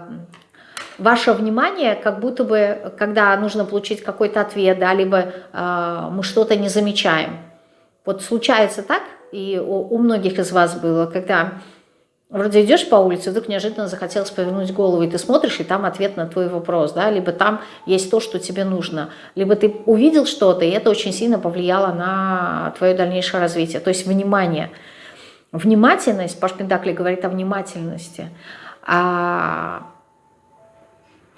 ваше внимание, как будто бы, когда нужно получить какой-то ответ, да, либо э, мы что-то не замечаем. Вот случается так, и у, у многих из вас было, когда вроде идешь по улице, вдруг неожиданно захотелось повернуть голову, и ты смотришь, и там ответ на твой вопрос, да, либо там есть то, что тебе нужно, либо ты увидел что-то, и это очень сильно повлияло на твое дальнейшее развитие, то есть внимание. Внимательность, Паш Пендакли говорит о внимательности, а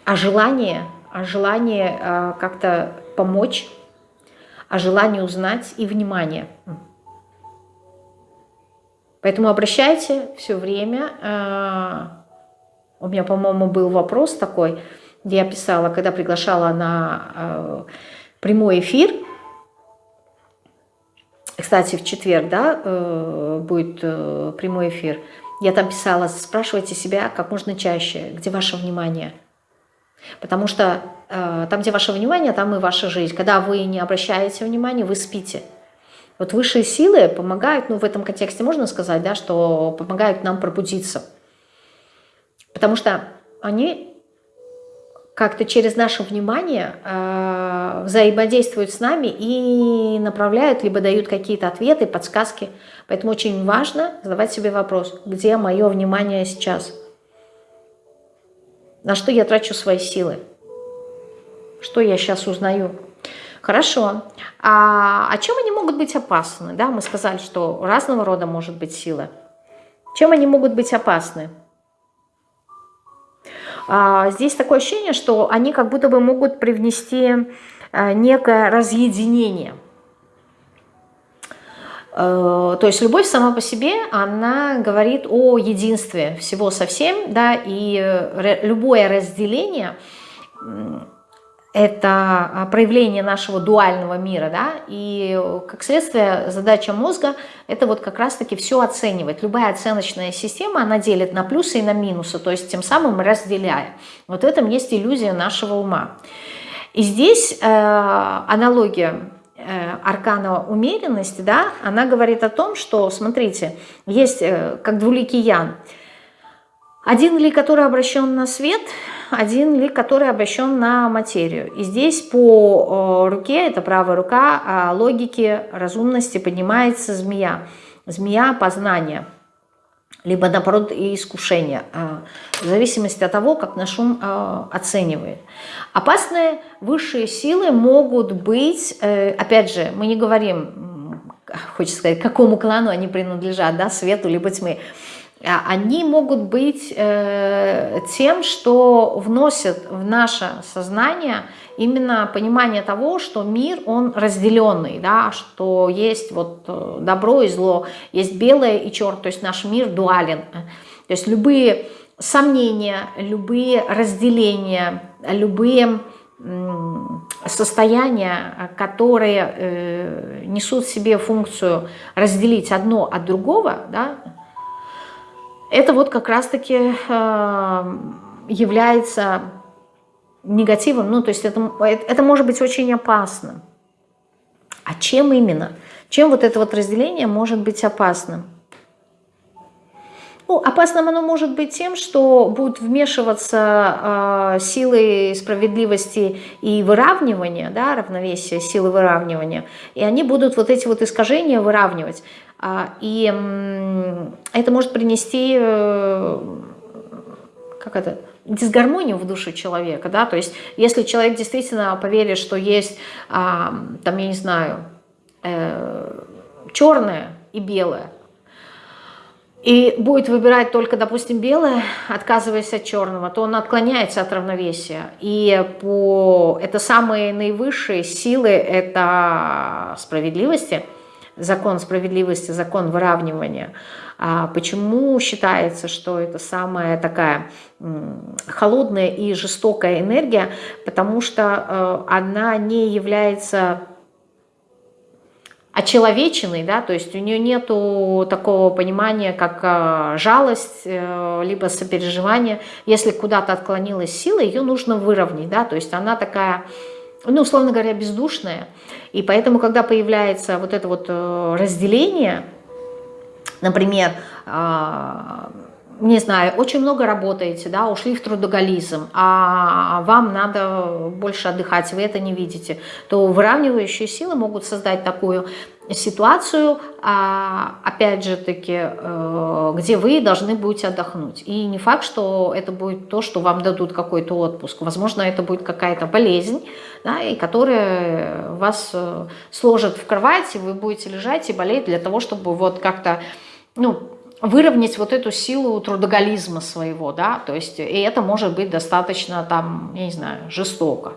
а желание, а желание э, как-то помочь, а желание узнать и внимание. Поэтому обращайте все время. Э, у меня, по-моему, был вопрос такой, где я писала, когда приглашала на э, прямой эфир. Кстати, в четверг да, будет прямой эфир. Я там писала, спрашивайте себя как можно чаще, где ваше внимание – Потому что э, там, где ваше внимание, там и ваша жизнь. Когда вы не обращаете внимания, вы спите. Вот высшие силы помогают, ну в этом контексте можно сказать, да, что помогают нам пробудиться. Потому что они как-то через наше внимание э, взаимодействуют с нами и направляют, либо дают какие-то ответы, подсказки. Поэтому очень важно задавать себе вопрос, где мое внимание сейчас? На что я трачу свои силы? Что я сейчас узнаю? Хорошо. А, а чем они могут быть опасны? Да, мы сказали, что разного рода может быть сила. Чем они могут быть опасны? А, здесь такое ощущение, что они как будто бы могут привнести а, некое разъединение. А, то есть любовь сама по себе, она говорит о единстве всего со всем, да, и э, любое разделение это а, проявление нашего дуального мира, да, и как следствие задача мозга это вот как раз-таки все оценивать. Любая оценочная система, она делит на плюсы и на минусы, то есть тем самым разделяя. Вот в этом есть иллюзия нашего ума. И здесь э, аналогия э, аркана умеренности, да, она говорит о том, что, смотрите, есть э, как двуликий ян. Один ли, который обращен на свет – один лик, который обращен на материю. И здесь по руке, это правая рука, а логики разумности поднимается змея. Змея познания, либо наоборот и искушения, а, в зависимости от того, как наш ум а, оценивает. Опасные высшие силы могут быть, э, опять же, мы не говорим, хочется сказать, какому клану они принадлежат, да, свету либо тьмы, а они могут быть э, тем, что вносят в наше сознание именно понимание того, что мир, он разделенный, да, что есть вот э, добро и зло, есть белое и черное, то есть наш мир дуален. То есть любые сомнения, любые разделения, любые состояния, которые э, несут в себе функцию разделить одно от другого, да, это вот как раз-таки э, является негативом, ну то есть это, это может быть очень опасно. А чем именно? Чем вот это вот разделение может быть опасным? Ну, опасным оно может быть тем, что будут вмешиваться э, силы справедливости и выравнивания, да, равновесия, силы выравнивания, и они будут вот эти вот искажения выравнивать. А, и это может принести, э, как это, дисгармонию в душу человека, да, то есть если человек действительно поверит, что есть, а, там, я не знаю, э, черное и белое, и будет выбирать только, допустим, белое, отказываясь от черного, то он отклоняется от равновесия. И по... это самые наивысшие силы, это справедливости – закон справедливости, закон выравнивания. А почему считается, что это самая такая холодная и жестокая энергия? Потому что э, она не является очеловеченной, да, то есть у нее нету такого понимания, как э, жалость, э, либо сопереживание. Если куда-то отклонилась сила, ее нужно выровнять, да, то есть она такая ну, условно говоря, бездушное. И поэтому, когда появляется вот это вот э, разделение, например, а, не знаю, очень много работаете, да, ушли в трудоголизм, а вам надо больше отдыхать, вы это не видите, то выравнивающие силы могут создать такую ситуацию, а, опять же таки, э, где вы должны будете отдохнуть. И не факт, что это будет то, что вам дадут какой-то отпуск. Возможно, это будет какая-то болезнь, да, и которая вас э, сложит в кровать, и вы будете лежать и болеть для того, чтобы вот как-то, ну, выровнять вот эту силу трудоголизма своего, да, то есть, и это может быть достаточно там, я не знаю, жестоко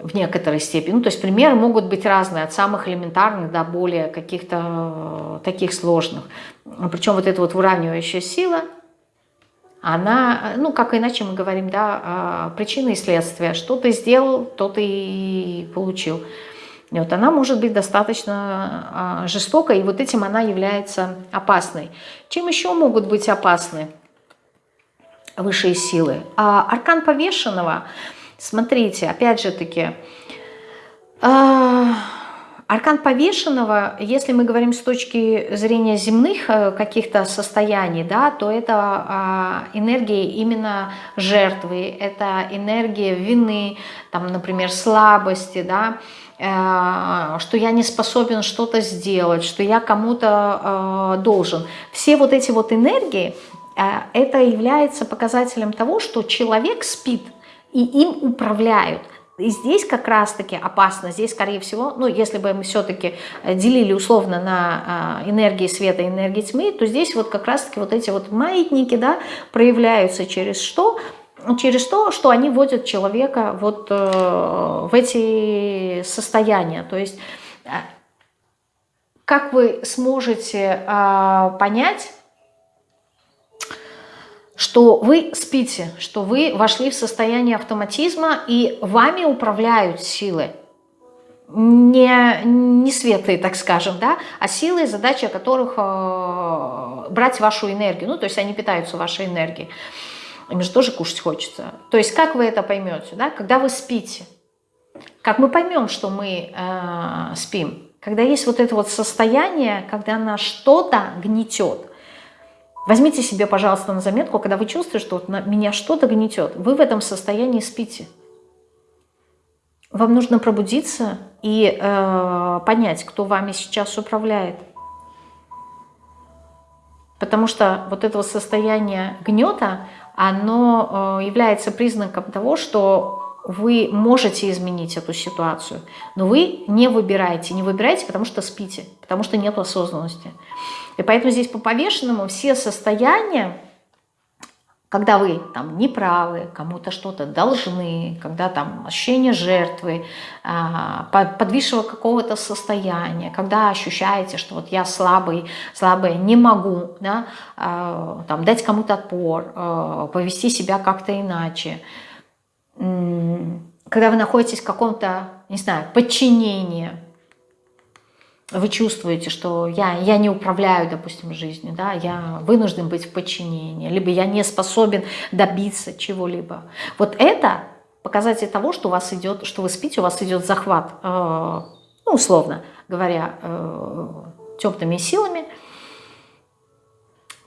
в некоторой степени. Ну, то есть примеры могут быть разные, от самых элементарных до более каких-то э, таких сложных. Причем вот эта вот выравнивающая сила, она, ну, как иначе мы говорим, да, а, причины и следствия. Что ты сделал, то ты и получил. Вот она может быть достаточно а, жестокой, и вот этим она является опасной. Чем еще могут быть опасны? высшие силы. А аркан повешенного, смотрите, опять же таки, э, аркан повешенного, если мы говорим с точки зрения земных э, каких-то состояний, да, то это э, энергия именно жертвы, это энергия вины, там, например, слабости, да, что я не способен что-то сделать, что я кому-то э, должен. Все вот эти вот энергии, а, это является показателем того, что человек спит, и им управляют. И здесь как раз-таки опасно, здесь, скорее всего, ну, если бы мы все-таки э, делили условно на энергии света и энергии тьмы, то здесь вот как раз-таки вот эти вот маятники, да, проявляются через что? Через то, что они вводят человека вот э, в эти состояния. То есть, э, как вы сможете э, понять, что вы спите, что вы вошли в состояние автоматизма и вами управляют силы. Не, не светлые, так скажем, да, а силы, задача которых э, брать вашу энергию. Ну, то есть они питаются вашей энергией. Им же тоже кушать хочется. То есть как вы это поймете, да, когда вы спите? Как мы поймем, что мы э, спим? Когда есть вот это вот состояние, когда нас что-то гнетет – Возьмите себе, пожалуйста, на заметку, когда вы чувствуете, что вот на меня что-то гнетет, вы в этом состоянии спите. Вам нужно пробудиться и э, понять, кто вами сейчас управляет. Потому что вот этого состояния гнета, оно э, является признаком того, что вы можете изменить эту ситуацию, но вы не выбираете. Не выбираете, потому что спите, потому что нет осознанности. И поэтому здесь по повешенному все состояния, когда вы там неправы, кому-то что-то должны, когда там ощущение жертвы, а, подвисшего какого-то состояния, когда ощущаете, что вот я слабый, слабая, не могу да, а, там, дать кому-то отпор, а, повести себя как-то иначе, когда вы находитесь в каком-то, не знаю, подчинении, вы чувствуете, что я, я не управляю, допустим, жизнью, да, я вынужден быть в подчинении, либо я не способен добиться чего-либо. Вот это показатель того, что у вас идет, что вы спите, у вас идет захват, э, ну, условно говоря, э, темными силами,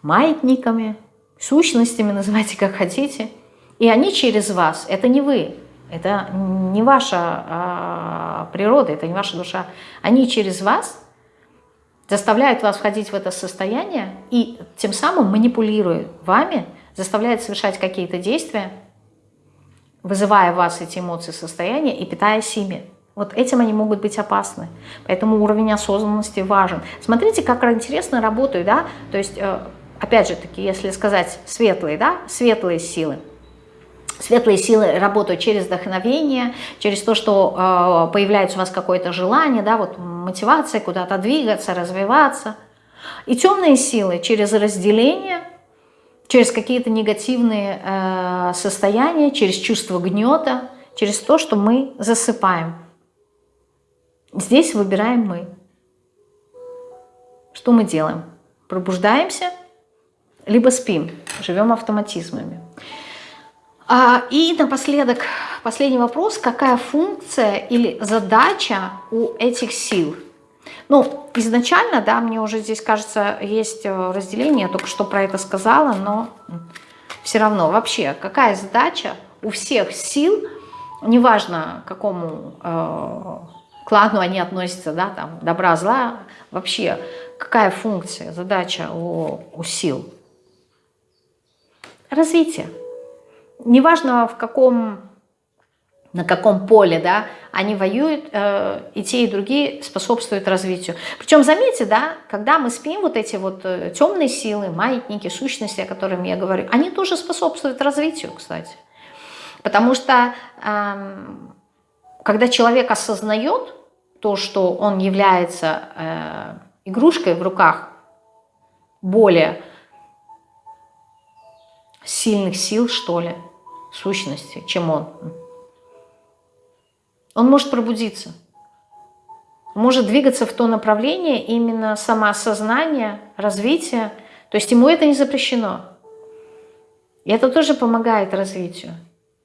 маятниками, сущностями, называйте как хотите, и они через вас, это не вы, это не ваша а, природа, это не ваша душа. Они через вас заставляют вас входить в это состояние и тем самым манипулируют вами, заставляют совершать какие-то действия, вызывая в вас эти эмоции, состояния и питаясь ими. Вот этим они могут быть опасны. Поэтому уровень осознанности важен. Смотрите, как интересно работают, да? То есть, э, опять же таки, если сказать светлые, да, светлые силы – Светлые силы работают через вдохновение, через то, что э, появляется у вас какое-то желание, да, вот мотивация куда-то двигаться, развиваться. И темные силы через разделение, через какие-то негативные э, состояния, через чувство гнета, через то, что мы засыпаем. Здесь выбираем мы. Что мы делаем? Пробуждаемся, либо спим, живем автоматизмами. А, и напоследок, последний вопрос. Какая функция или задача у этих сил? Ну, изначально, да, мне уже здесь, кажется, есть э, разделение, я только что про это сказала, но все равно вообще, какая задача у всех сил, неважно, к какому э, клану они относятся, да, там, добра, зла, вообще, какая функция, задача у, у сил? Развитие неважно в каком, на каком поле, да, они воюют, э, и те, и другие способствуют развитию. Причем, заметьте, да, когда мы спим, вот эти вот э, темные силы, маятники, сущности, о которых я говорю, они тоже способствуют развитию, кстати. Потому что, э, когда человек осознает то, что он является э, игрушкой в руках более сильных сил, что ли, сущности, чем он. Он может пробудиться, может двигаться в то направление именно самоосознания, развития. То есть ему это не запрещено. И это тоже помогает развитию.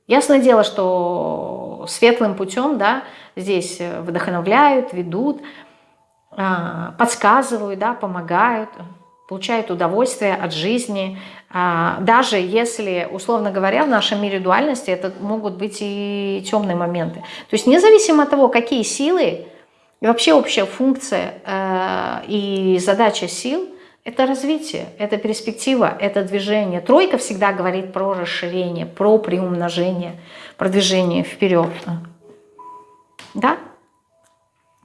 Ясное дело, что светлым путем да, здесь вдохновляют, ведут, а, подсказывают, да, помогают, получают удовольствие от жизни. А, даже если, условно говоря, в нашем мире дуальности это могут быть и темные моменты. То есть независимо от того, какие силы, и вообще общая функция э, и задача сил – это развитие, это перспектива, это движение. Тройка всегда говорит про расширение, про приумножение, продвижение вперед. Да?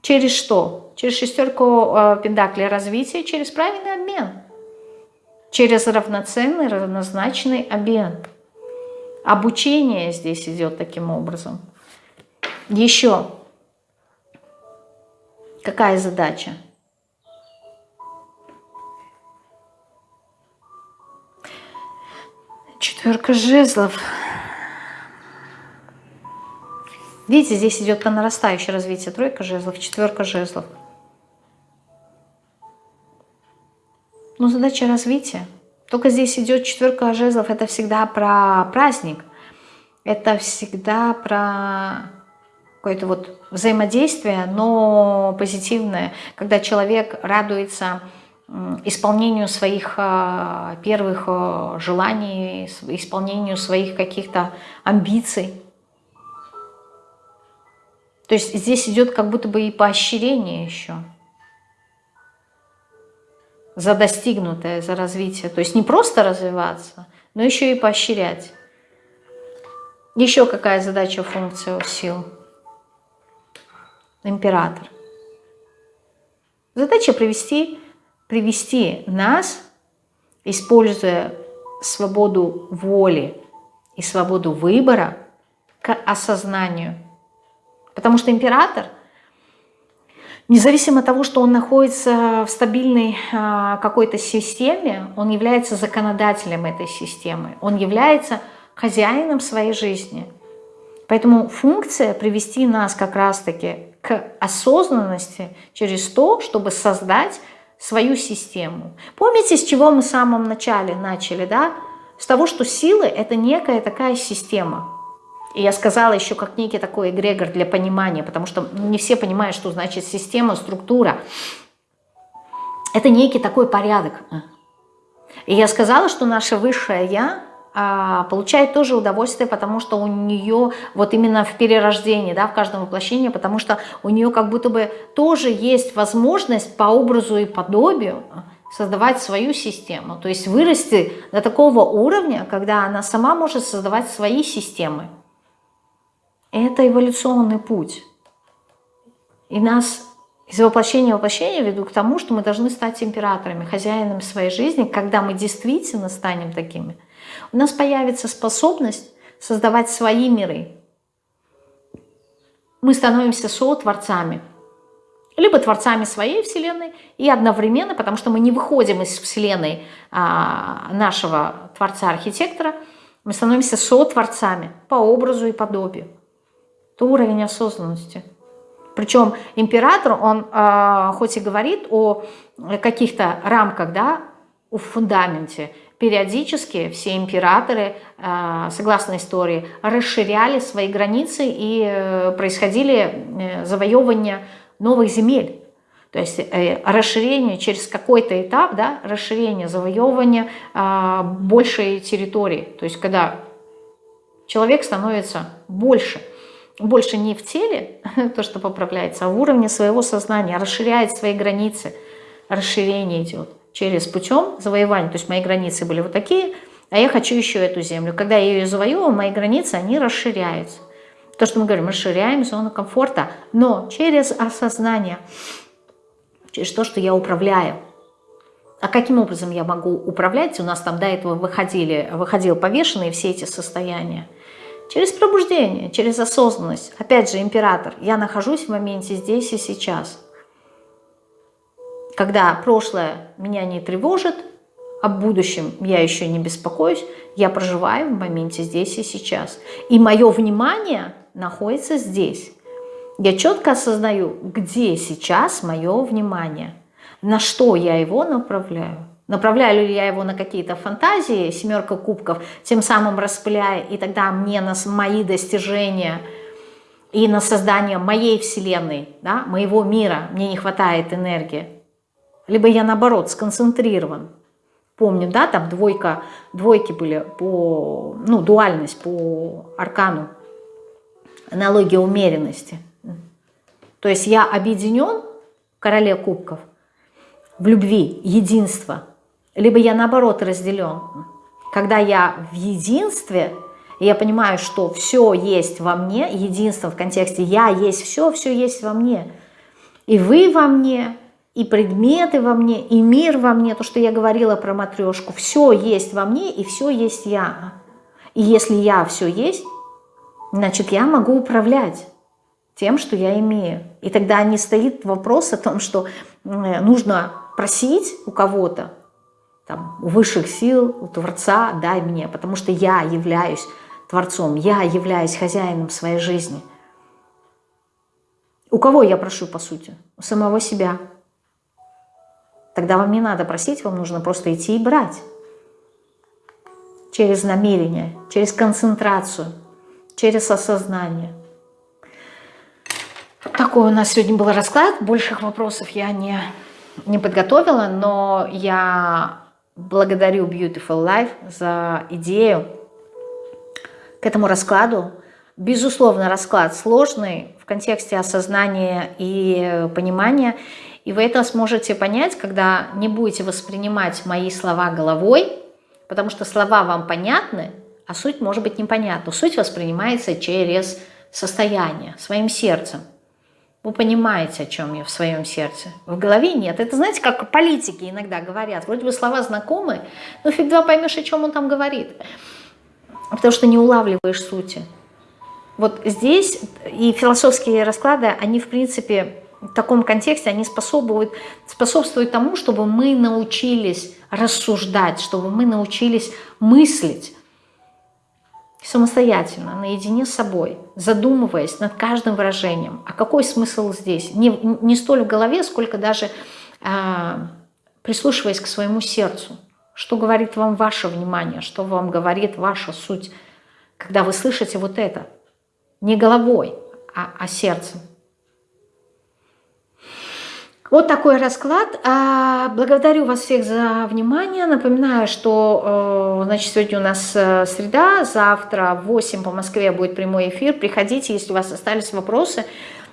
Через что? Через шестерку э, развития, через правильный обмен. Через равноценный, равнозначный обмен. Обучение здесь идет таким образом. Еще. Какая задача? Четверка жезлов. Видите, здесь идет по нарастающей развитие. Тройка жезлов, четверка жезлов. Но задача развития. Только здесь идет четверка жезлов. Это всегда про праздник. Это всегда про какое-то вот взаимодействие, но позитивное. Когда человек радуется исполнению своих а, первых а, желаний, исполнению своих каких-то амбиций. То есть здесь идет как будто бы и поощрение еще за достигнутое, за развитие. То есть не просто развиваться, но еще и поощрять. Еще какая задача, функция у сил? Император. Задача привести, привести нас, используя свободу воли и свободу выбора, к осознанию – Потому что император, независимо от того, что он находится в стабильной а, какой-то системе, он является законодателем этой системы, он является хозяином своей жизни. Поэтому функция привести нас как раз-таки к осознанности через то, чтобы создать свою систему. Помните, с чего мы в самом начале начали, да? С того, что силы – это некая такая система – и я сказала еще как некий такой эгрегор для понимания, потому что не все понимают, что значит система, структура. Это некий такой порядок. И я сказала, что наше высшее «я» а, получает тоже удовольствие, потому что у нее вот именно в перерождении, да, в каждом воплощении, потому что у нее как будто бы тоже есть возможность по образу и подобию создавать свою систему, то есть вырасти до такого уровня, когда она сама может создавать свои системы. Это эволюционный путь. И нас из воплощения в воплощение ведут к тому, что мы должны стать императорами, хозяинами своей жизни, когда мы действительно станем такими. У нас появится способность создавать свои миры. Мы становимся сотворцами. Либо творцами своей Вселенной и одновременно, потому что мы не выходим из Вселенной а, нашего Творца-архитектора, мы становимся сотворцами по образу и подобию. Это уровень осознанности. Причем император, он э, хоть и говорит о каких-то рамках, да, о фундаменте, периодически все императоры, э, согласно истории, расширяли свои границы и э, происходили э, завоевывания новых земель. То есть э, расширение через какой-то этап, да, расширение, завоевывание э, большей территории. То есть когда человек становится больше – больше не в теле, то, что поправляется, а в уровне своего сознания, расширяет свои границы. Расширение идет через путем завоевания. То есть мои границы были вот такие, а я хочу еще эту землю. Когда я ее завоевываю, мои границы, они расширяются. То, что мы говорим, расширяем зону комфорта, но через осознание, через то, что я управляю. А каким образом я могу управлять? У нас там до этого выходили, выходил повешенные все эти состояния. Через пробуждение, через осознанность. Опять же, император. Я нахожусь в моменте здесь и сейчас. Когда прошлое меня не тревожит, об будущем я еще не беспокоюсь, я проживаю в моменте здесь и сейчас. И мое внимание находится здесь. Я четко осознаю, где сейчас мое внимание, на что я его направляю. Направляю ли я его на какие-то фантазии, семерка кубков, тем самым распыляя, и тогда мне на мои достижения и на создание моей вселенной, да, моего мира, мне не хватает энергии. Либо я, наоборот, сконцентрирован. Помню, да, там двойка, двойки были по, ну, дуальность по аркану, аналогия умеренности. То есть я объединен, короле кубков, в любви, единство – либо я наоборот разделен. Когда я в единстве, я понимаю, что все есть во мне, единство в контексте «я есть все», все есть во мне. И вы во мне, и предметы во мне, и мир во мне, то, что я говорила про матрешку, все есть во мне, и все есть я. И если я все есть, значит, я могу управлять тем, что я имею. И тогда не стоит вопрос о том, что нужно просить у кого-то, там, высших сил, Творца, дай мне, потому что я являюсь Творцом, я являюсь хозяином своей жизни. У кого я прошу, по сути? У самого себя. Тогда вам не надо просить, вам нужно просто идти и брать. Через намерение, через концентрацию, через осознание. Такой у нас сегодня был расклад. Больших вопросов я не, не подготовила, но я Благодарю Beautiful Life за идею к этому раскладу. Безусловно, расклад сложный в контексте осознания и понимания. И вы это сможете понять, когда не будете воспринимать мои слова головой, потому что слова вам понятны, а суть может быть непонятна. Суть воспринимается через состояние, своим сердцем. Вы понимаете, о чем я в своем сердце. В голове нет. Это, знаете, как политики иногда говорят. Вроде бы слова знакомые, но фиг два поймешь, о чем он там говорит. Потому что не улавливаешь сути. Вот здесь и философские расклады, они, в принципе, в таком контексте, они способствуют, способствуют тому, чтобы мы научились рассуждать, чтобы мы научились мыслить самостоятельно, наедине с собой, задумываясь над каждым выражением. А какой смысл здесь? Не, не столь в голове, сколько даже а, прислушиваясь к своему сердцу. Что говорит вам ваше внимание, что вам говорит ваша суть, когда вы слышите вот это. Не головой, а, а сердцем. Вот такой расклад. А, благодарю вас всех за внимание. Напоминаю, что э, значит, сегодня у нас э, среда, завтра в 8 по Москве будет прямой эфир. Приходите, если у вас остались вопросы.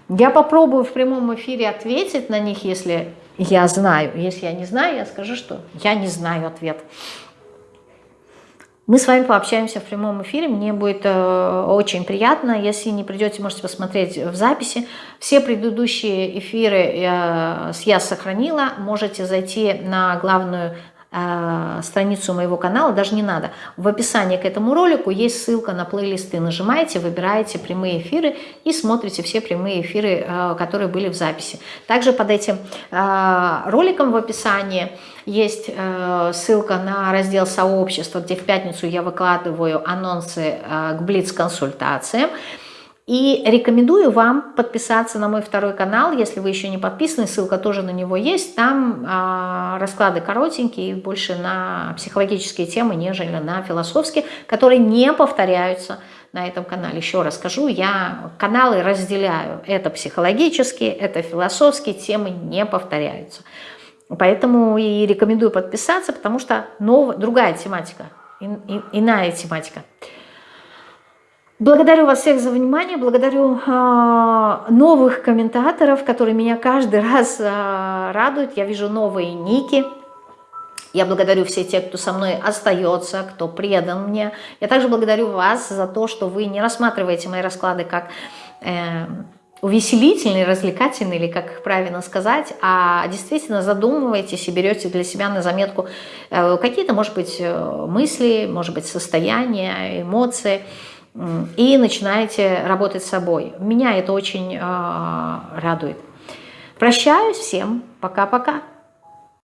Я попробую в прямом эфире ответить на них, если я знаю. Если я не знаю, я скажу, что я не знаю ответ. Мы с вами пообщаемся в прямом эфире, мне будет э, очень приятно. Если не придете, можете посмотреть в записи. Все предыдущие эфиры я, я сохранила. Можете зайти на главную э, страницу моего канала, даже не надо. В описании к этому ролику есть ссылка на плейлисты. Нажимаете, выбираете прямые эфиры и смотрите все прямые эфиры, э, которые были в записи. Также под этим э, роликом в описании есть э, ссылка на раздел сообщества, где в пятницу я выкладываю анонсы э, к Блиц-консультациям. И рекомендую вам подписаться на мой второй канал, если вы еще не подписаны, ссылка тоже на него есть. Там э, расклады коротенькие, больше на психологические темы, нежели на философские, которые не повторяются на этом канале. Еще раз скажу, я каналы разделяю. Это психологические, это философские, темы не повторяются. Поэтому и рекомендую подписаться, потому что нов... другая тематика, ин, ин, иная тематика. Благодарю вас всех за внимание, благодарю э, новых комментаторов, которые меня каждый раз э, радуют. Я вижу новые ники. Я благодарю всех тех, кто со мной остается, кто предан мне. Я также благодарю вас за то, что вы не рассматриваете мои расклады как... Э, увеселительный, развлекательный, или как правильно сказать, а действительно задумываетесь и берете для себя на заметку э, какие-то, может быть, э, мысли, может быть, состояния, эмоции, и начинаете работать с собой. Меня это очень э, радует. Прощаюсь всем. Пока-пока.